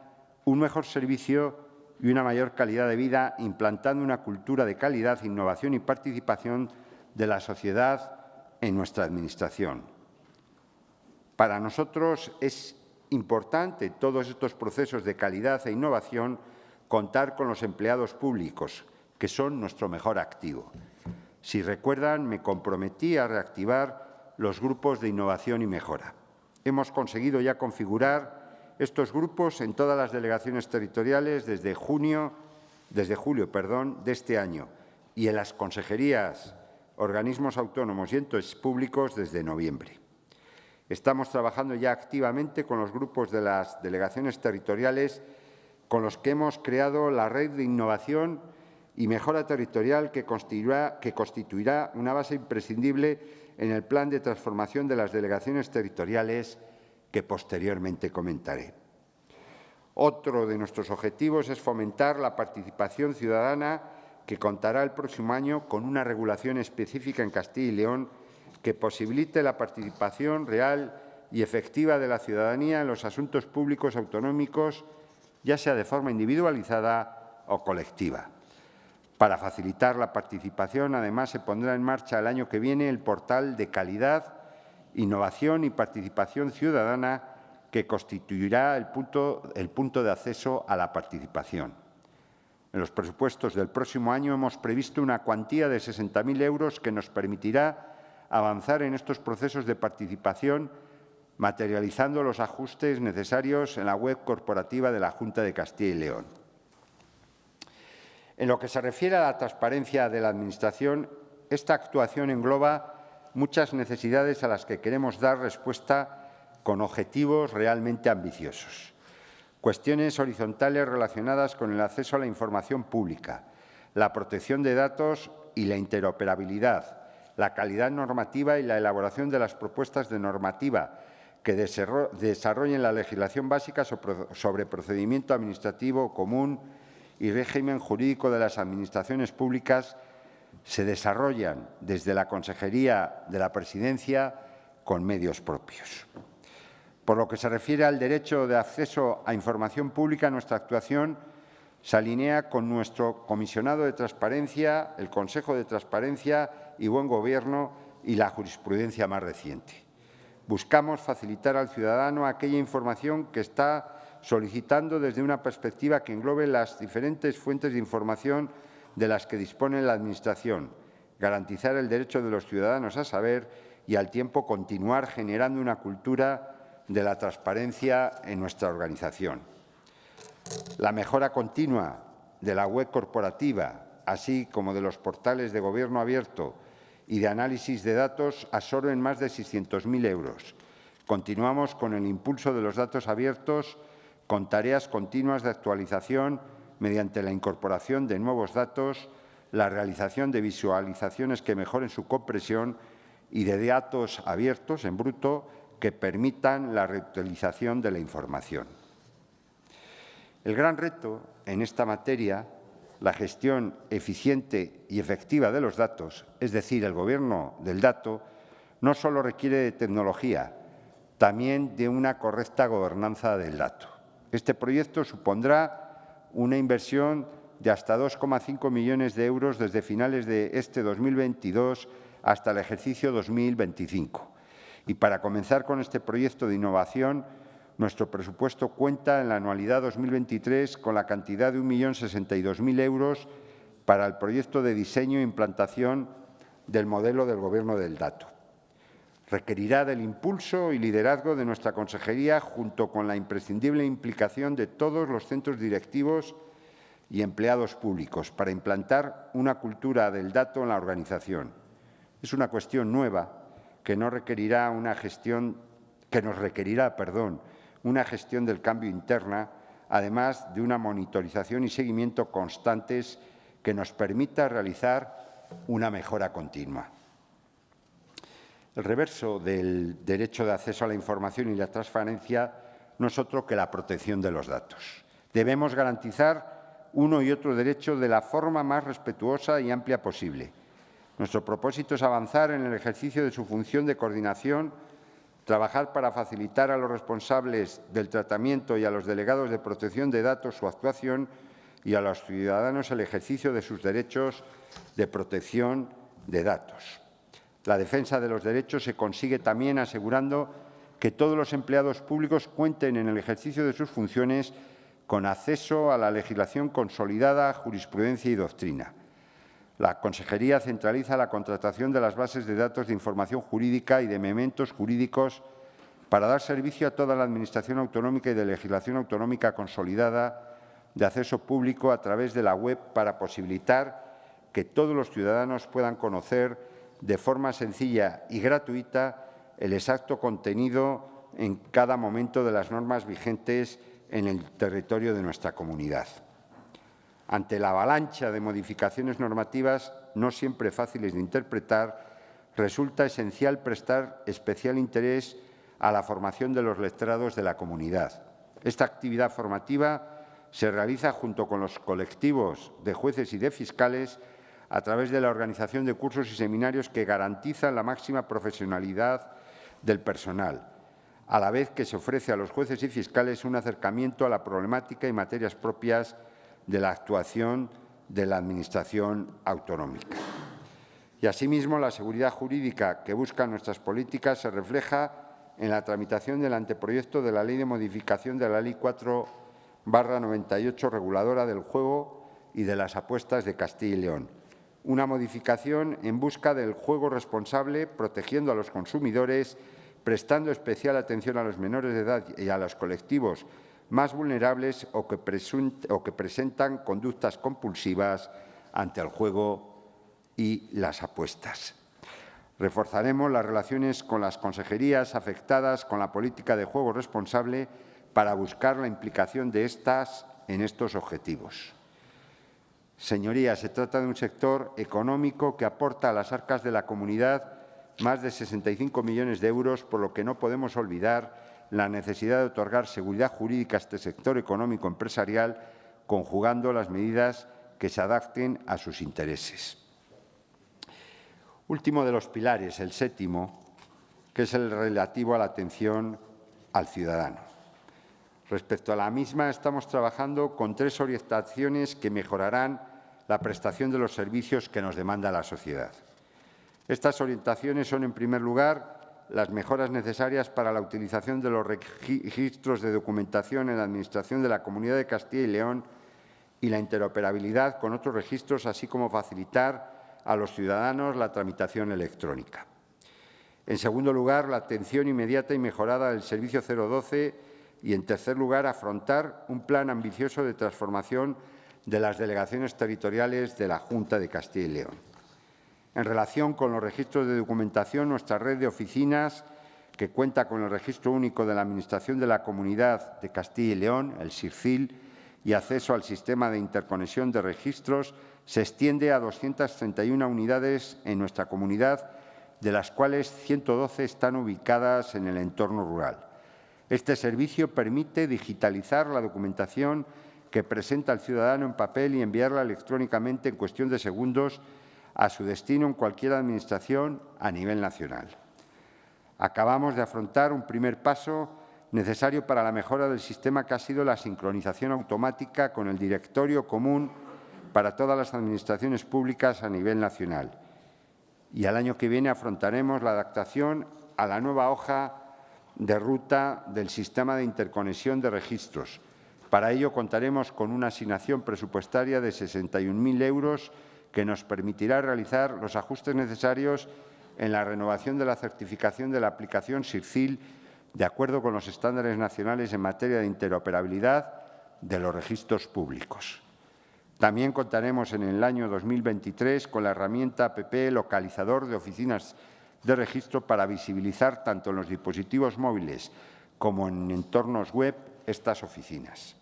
un mejor servicio y una mayor calidad de vida, implantando una cultura de calidad, innovación y participación de la sociedad en nuestra Administración. Para nosotros es importante todos estos procesos de calidad e innovación contar con los empleados públicos, que son nuestro mejor activo. Si recuerdan, me comprometí a reactivar los grupos de innovación y mejora. Hemos conseguido ya configurar estos grupos en todas las delegaciones territoriales desde junio, desde julio, perdón, de este año y en las consejerías, organismos autónomos y entes públicos desde noviembre. Estamos trabajando ya activamente con los grupos de las delegaciones territoriales con los que hemos creado la red de innovación y mejora territorial que constituirá, que constituirá una base imprescindible en el plan de transformación de las delegaciones territoriales que posteriormente comentaré. Otro de nuestros objetivos es fomentar la participación ciudadana que contará el próximo año con una regulación específica en Castilla y León que posibilite la participación real y efectiva de la ciudadanía en los asuntos públicos autonómicos, ya sea de forma individualizada o colectiva. Para facilitar la participación, además, se pondrá en marcha el año que viene el portal de calidad, innovación y participación ciudadana que constituirá el punto, el punto de acceso a la participación. En los presupuestos del próximo año hemos previsto una cuantía de 60.000 euros que nos permitirá avanzar en estos procesos de participación materializando los ajustes necesarios en la web corporativa de la Junta de Castilla y León. En lo que se refiere a la transparencia de la Administración, esta actuación engloba muchas necesidades a las que queremos dar respuesta con objetivos realmente ambiciosos. Cuestiones horizontales relacionadas con el acceso a la información pública, la protección de datos y la interoperabilidad, la calidad normativa y la elaboración de las propuestas de normativa que desarrollen la legislación básica sobre procedimiento administrativo común y régimen jurídico de las administraciones públicas se desarrollan desde la Consejería de la Presidencia con medios propios. Por lo que se refiere al derecho de acceso a información pública, nuestra actuación se alinea con nuestro comisionado de transparencia, el Consejo de Transparencia y Buen Gobierno y la jurisprudencia más reciente. Buscamos facilitar al ciudadano aquella información que está solicitando desde una perspectiva que englobe las diferentes fuentes de información de las que dispone la Administración, garantizar el derecho de los ciudadanos a saber y al tiempo continuar generando una cultura de la transparencia en nuestra organización. La mejora continua de la web corporativa, así como de los portales de Gobierno abierto y de análisis de datos, absorben más de 600.000 euros. Continuamos con el impulso de los datos abiertos con tareas continuas de actualización mediante la incorporación de nuevos datos, la realización de visualizaciones que mejoren su compresión y de datos abiertos en bruto que permitan la reutilización de la información. El gran reto en esta materia, la gestión eficiente y efectiva de los datos, es decir, el gobierno del dato, no solo requiere de tecnología, también de una correcta gobernanza del dato. Este proyecto supondrá una inversión de hasta 2,5 millones de euros desde finales de este 2022 hasta el ejercicio 2025. Y para comenzar con este proyecto de innovación, nuestro presupuesto cuenta en la anualidad 2023 con la cantidad de 1.062.000 euros para el proyecto de diseño e implantación del modelo del Gobierno del dato. Requerirá del impulso y liderazgo de nuestra consejería junto con la imprescindible implicación de todos los centros directivos y empleados públicos para implantar una cultura del dato en la organización. Es una cuestión nueva que no requerirá una gestión que nos requerirá, perdón, una gestión del cambio interna, además de una monitorización y seguimiento constantes que nos permita realizar una mejora continua. El reverso del derecho de acceso a la información y la transparencia no es otro que la protección de los datos. Debemos garantizar uno y otro derecho de la forma más respetuosa y amplia posible. Nuestro propósito es avanzar en el ejercicio de su función de coordinación trabajar para facilitar a los responsables del tratamiento y a los delegados de protección de datos su actuación y a los ciudadanos el ejercicio de sus derechos de protección de datos. La defensa de los derechos se consigue también asegurando que todos los empleados públicos cuenten en el ejercicio de sus funciones con acceso a la legislación consolidada, jurisprudencia y doctrina. La Consejería centraliza la contratación de las bases de datos de información jurídica y de mementos jurídicos para dar servicio a toda la Administración autonómica y de legislación autonómica consolidada de acceso público a través de la web para posibilitar que todos los ciudadanos puedan conocer de forma sencilla y gratuita el exacto contenido en cada momento de las normas vigentes en el territorio de nuestra comunidad. Ante la avalancha de modificaciones normativas, no siempre fáciles de interpretar, resulta esencial prestar especial interés a la formación de los letrados de la comunidad. Esta actividad formativa se realiza junto con los colectivos de jueces y de fiscales a través de la organización de cursos y seminarios que garantizan la máxima profesionalidad del personal, a la vez que se ofrece a los jueces y fiscales un acercamiento a la problemática y materias propias de la actuación de la Administración autonómica. Y asimismo, la seguridad jurídica que buscan nuestras políticas se refleja en la tramitación del anteproyecto de la Ley de modificación de la Ley 4 98 reguladora del juego y de las apuestas de Castilla y León. Una modificación en busca del juego responsable, protegiendo a los consumidores, prestando especial atención a los menores de edad y a los colectivos más vulnerables o que, presentan conductas compulsivas ante el juego y las apuestas. Reforzaremos las relaciones con las consejerías afectadas con la política de juego responsable para buscar la implicación de estas en estos objetivos. Señorías, se trata de un sector económico que aporta a las arcas de la comunidad más de 65 millones de euros, por lo que no podemos olvidar la necesidad de otorgar seguridad jurídica a este sector económico empresarial, conjugando las medidas que se adapten a sus intereses. Último de los pilares, el séptimo, que es el relativo a la atención al ciudadano. Respecto a la misma, estamos trabajando con tres orientaciones que mejorarán la prestación de los servicios que nos demanda la sociedad. Estas orientaciones son, en primer lugar, las mejoras necesarias para la utilización de los registros de documentación en la Administración de la Comunidad de Castilla y León y la interoperabilidad con otros registros, así como facilitar a los ciudadanos la tramitación electrónica. En segundo lugar, la atención inmediata y mejorada del Servicio 012 y, en tercer lugar, afrontar un plan ambicioso de transformación de las delegaciones territoriales de la Junta de Castilla y León. En relación con los registros de documentación, nuestra red de oficinas, que cuenta con el Registro Único de la Administración de la Comunidad de Castilla y León, el SIRCIL, y acceso al Sistema de Interconexión de Registros, se extiende a 231 unidades en nuestra comunidad, de las cuales 112 están ubicadas en el entorno rural. Este servicio permite digitalizar la documentación que presenta el ciudadano en papel y enviarla electrónicamente en cuestión de segundos a su destino en cualquier administración a nivel nacional. Acabamos de afrontar un primer paso necesario para la mejora del sistema que ha sido la sincronización automática con el directorio común para todas las administraciones públicas a nivel nacional. Y al año que viene afrontaremos la adaptación a la nueva hoja de ruta del sistema de interconexión de registros. Para ello contaremos con una asignación presupuestaria de 61.000 euros que nos permitirá realizar los ajustes necesarios en la renovación de la certificación de la aplicación SIRCIL de acuerdo con los estándares nacionales en materia de interoperabilidad de los registros públicos. También contaremos en el año 2023 con la herramienta APP localizador de oficinas de registro para visibilizar tanto en los dispositivos móviles como en entornos web estas oficinas.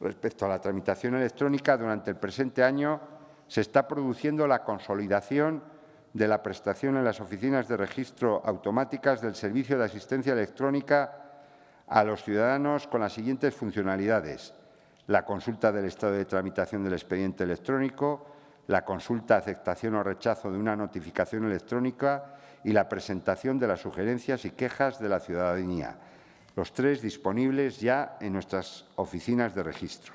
Respecto a la tramitación electrónica, durante el presente año se está produciendo la consolidación de la prestación en las oficinas de registro automáticas del Servicio de Asistencia Electrónica a los ciudadanos con las siguientes funcionalidades. La consulta del estado de tramitación del expediente electrónico, la consulta, aceptación o rechazo de una notificación electrónica y la presentación de las sugerencias y quejas de la ciudadanía. Los tres disponibles ya en nuestras oficinas de registro.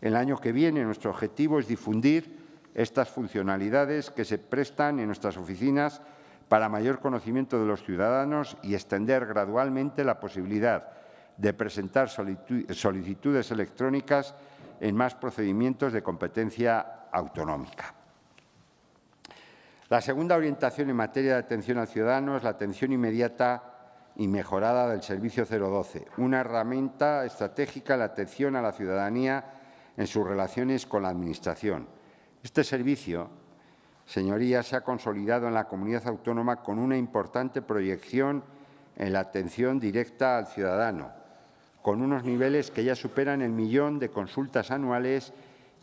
El año que viene nuestro objetivo es difundir estas funcionalidades que se prestan en nuestras oficinas para mayor conocimiento de los ciudadanos y extender gradualmente la posibilidad de presentar solicitudes electrónicas en más procedimientos de competencia autonómica. La segunda orientación en materia de atención al ciudadano es la atención inmediata y mejorada del Servicio 012, una herramienta estratégica en la atención a la ciudadanía en sus relaciones con la Administración. Este servicio, señorías, se ha consolidado en la comunidad autónoma con una importante proyección en la atención directa al ciudadano, con unos niveles que ya superan el millón de consultas anuales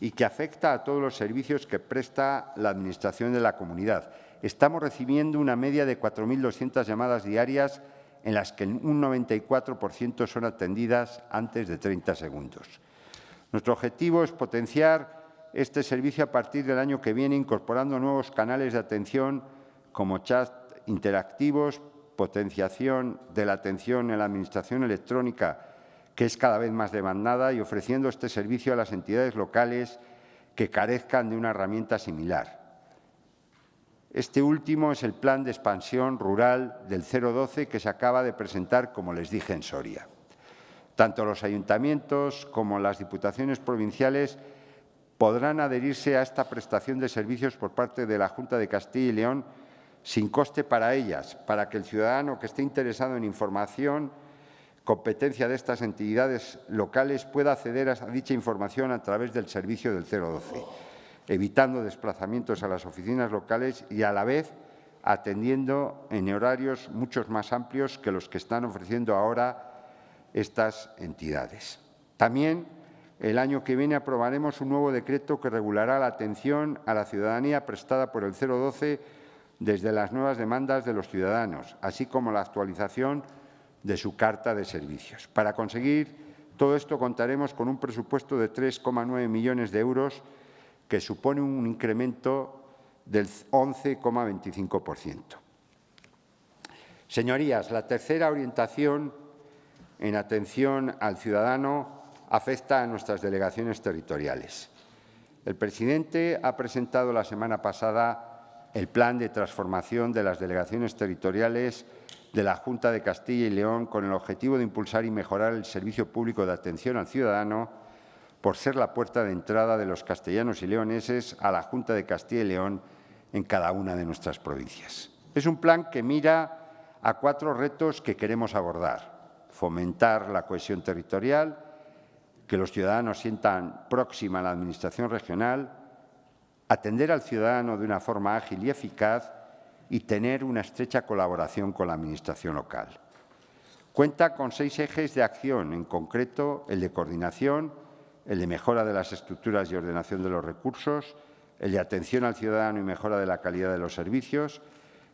y que afecta a todos los servicios que presta la Administración de la comunidad. Estamos recibiendo una media de 4.200 llamadas diarias en las que un 94% son atendidas antes de 30 segundos. Nuestro objetivo es potenciar este servicio a partir del año que viene, incorporando nuevos canales de atención como chat interactivos, potenciación de la atención en la Administración electrónica, que es cada vez más demandada, y ofreciendo este servicio a las entidades locales que carezcan de una herramienta similar. Este último es el Plan de Expansión Rural del 012 que se acaba de presentar, como les dije, en Soria. Tanto los ayuntamientos como las diputaciones provinciales podrán adherirse a esta prestación de servicios por parte de la Junta de Castilla y León sin coste para ellas, para que el ciudadano que esté interesado en información, competencia de estas entidades locales, pueda acceder a dicha información a través del servicio del 012, evitando desplazamientos a las oficinas locales y, a la vez, atendiendo en horarios mucho más amplios que los que están ofreciendo ahora estas entidades. También el año que viene aprobaremos un nuevo decreto que regulará la atención a la ciudadanía prestada por el 012 desde las nuevas demandas de los ciudadanos, así como la actualización de su carta de servicios. Para conseguir todo esto contaremos con un presupuesto de 3,9 millones de euros, que supone un incremento del 11,25%. Señorías, la tercera orientación en atención al ciudadano afecta a nuestras delegaciones territoriales. El presidente ha presentado la semana pasada el plan de transformación de las delegaciones territoriales de la Junta de Castilla y León con el objetivo de impulsar y mejorar el servicio público de atención al ciudadano por ser la puerta de entrada de los castellanos y leoneses a la Junta de Castilla y León en cada una de nuestras provincias. Es un plan que mira a cuatro retos que queremos abordar. Fomentar la cohesión territorial, que los ciudadanos sientan próxima a la Administración regional, atender al ciudadano de una forma ágil y eficaz y tener una estrecha colaboración con la Administración local. Cuenta con seis ejes de acción, en concreto el de coordinación, el de mejora de las estructuras y ordenación de los recursos, el de atención al ciudadano y mejora de la calidad de los servicios,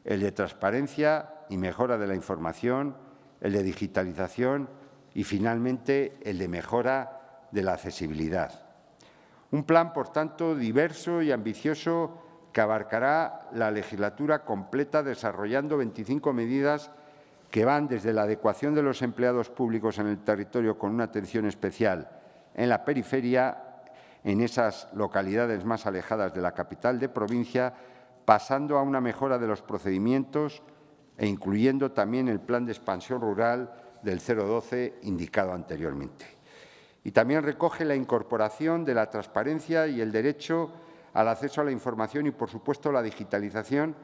el de transparencia y mejora de la información, el de digitalización y, finalmente, el de mejora de la accesibilidad. Un plan, por tanto, diverso y ambicioso que abarcará la legislatura completa desarrollando 25 medidas que van desde la adecuación de los empleados públicos en el territorio con una atención especial en la periferia, en esas localidades más alejadas de la capital de provincia, pasando a una mejora de los procedimientos e incluyendo también el plan de expansión rural del 012 indicado anteriormente. Y también recoge la incorporación de la transparencia y el derecho al acceso a la información y, por supuesto, la digitalización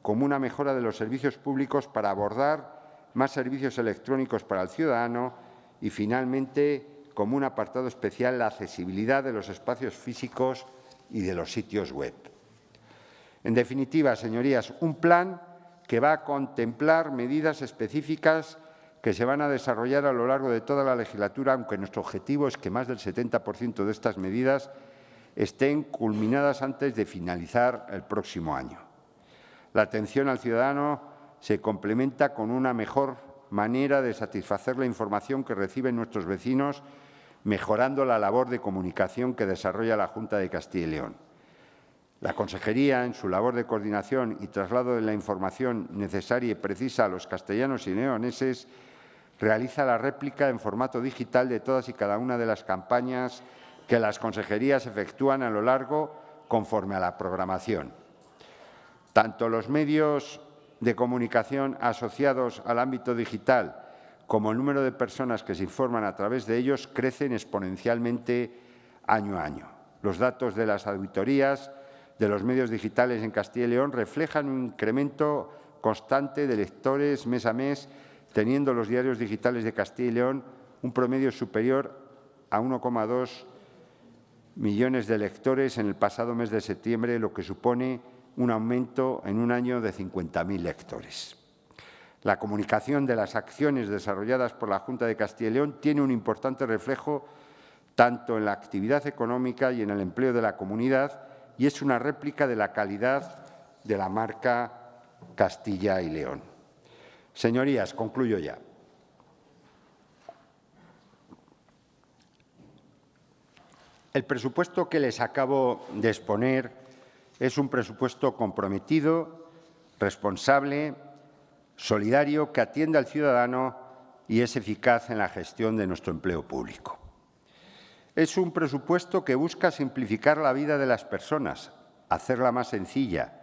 como una mejora de los servicios públicos para abordar más servicios electrónicos para el ciudadano y, finalmente, como un apartado especial, la accesibilidad de los espacios físicos y de los sitios web. En definitiva, señorías, un plan que va a contemplar medidas específicas que se van a desarrollar a lo largo de toda la legislatura, aunque nuestro objetivo es que más del 70% de estas medidas estén culminadas antes de finalizar el próximo año. La atención al ciudadano se complementa con una mejor manera de satisfacer la información que reciben nuestros vecinos, mejorando la labor de comunicación que desarrolla la Junta de Castilla y León. La Consejería, en su labor de coordinación y traslado de la información necesaria y precisa a los castellanos y leoneses, realiza la réplica en formato digital de todas y cada una de las campañas que las consejerías efectúan a lo largo conforme a la programación. Tanto los medios de comunicación asociados al ámbito digital como el número de personas que se informan a través de ellos crecen exponencialmente año a año. Los datos de las auditorías de los medios digitales en Castilla y León reflejan un incremento constante de lectores mes a mes teniendo los diarios digitales de Castilla y León un promedio superior a 1,2 millones de lectores en el pasado mes de septiembre, lo que supone un aumento en un año de 50.000 lectores. La comunicación de las acciones desarrolladas por la Junta de Castilla y León tiene un importante reflejo tanto en la actividad económica y en el empleo de la comunidad y es una réplica de la calidad de la marca Castilla y León. Señorías, concluyo ya. El presupuesto que les acabo de exponer es un presupuesto comprometido, responsable, solidario, que atiende al ciudadano y es eficaz en la gestión de nuestro empleo público. Es un presupuesto que busca simplificar la vida de las personas, hacerla más sencilla,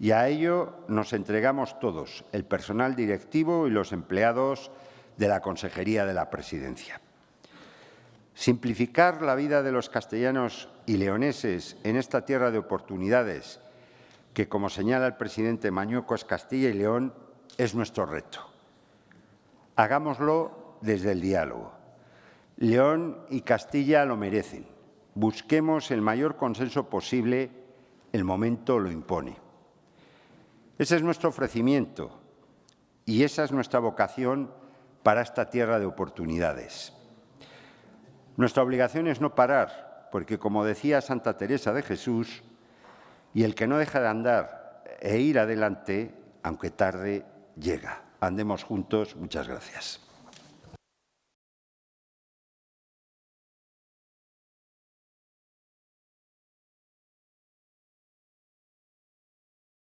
y a ello nos entregamos todos, el personal directivo y los empleados de la Consejería de la Presidencia. Simplificar la vida de los castellanos y leoneses en esta tierra de oportunidades, que, como señala el presidente Mañueco, es Castilla y León, es nuestro reto. Hagámoslo desde el diálogo. León y Castilla lo merecen. Busquemos el mayor consenso posible, el momento lo impone. Ese es nuestro ofrecimiento y esa es nuestra vocación para esta tierra de oportunidades. Nuestra obligación es no parar, porque como decía Santa Teresa de Jesús, y el que no deja de andar e ir adelante, aunque tarde, llega. Andemos juntos. Muchas gracias.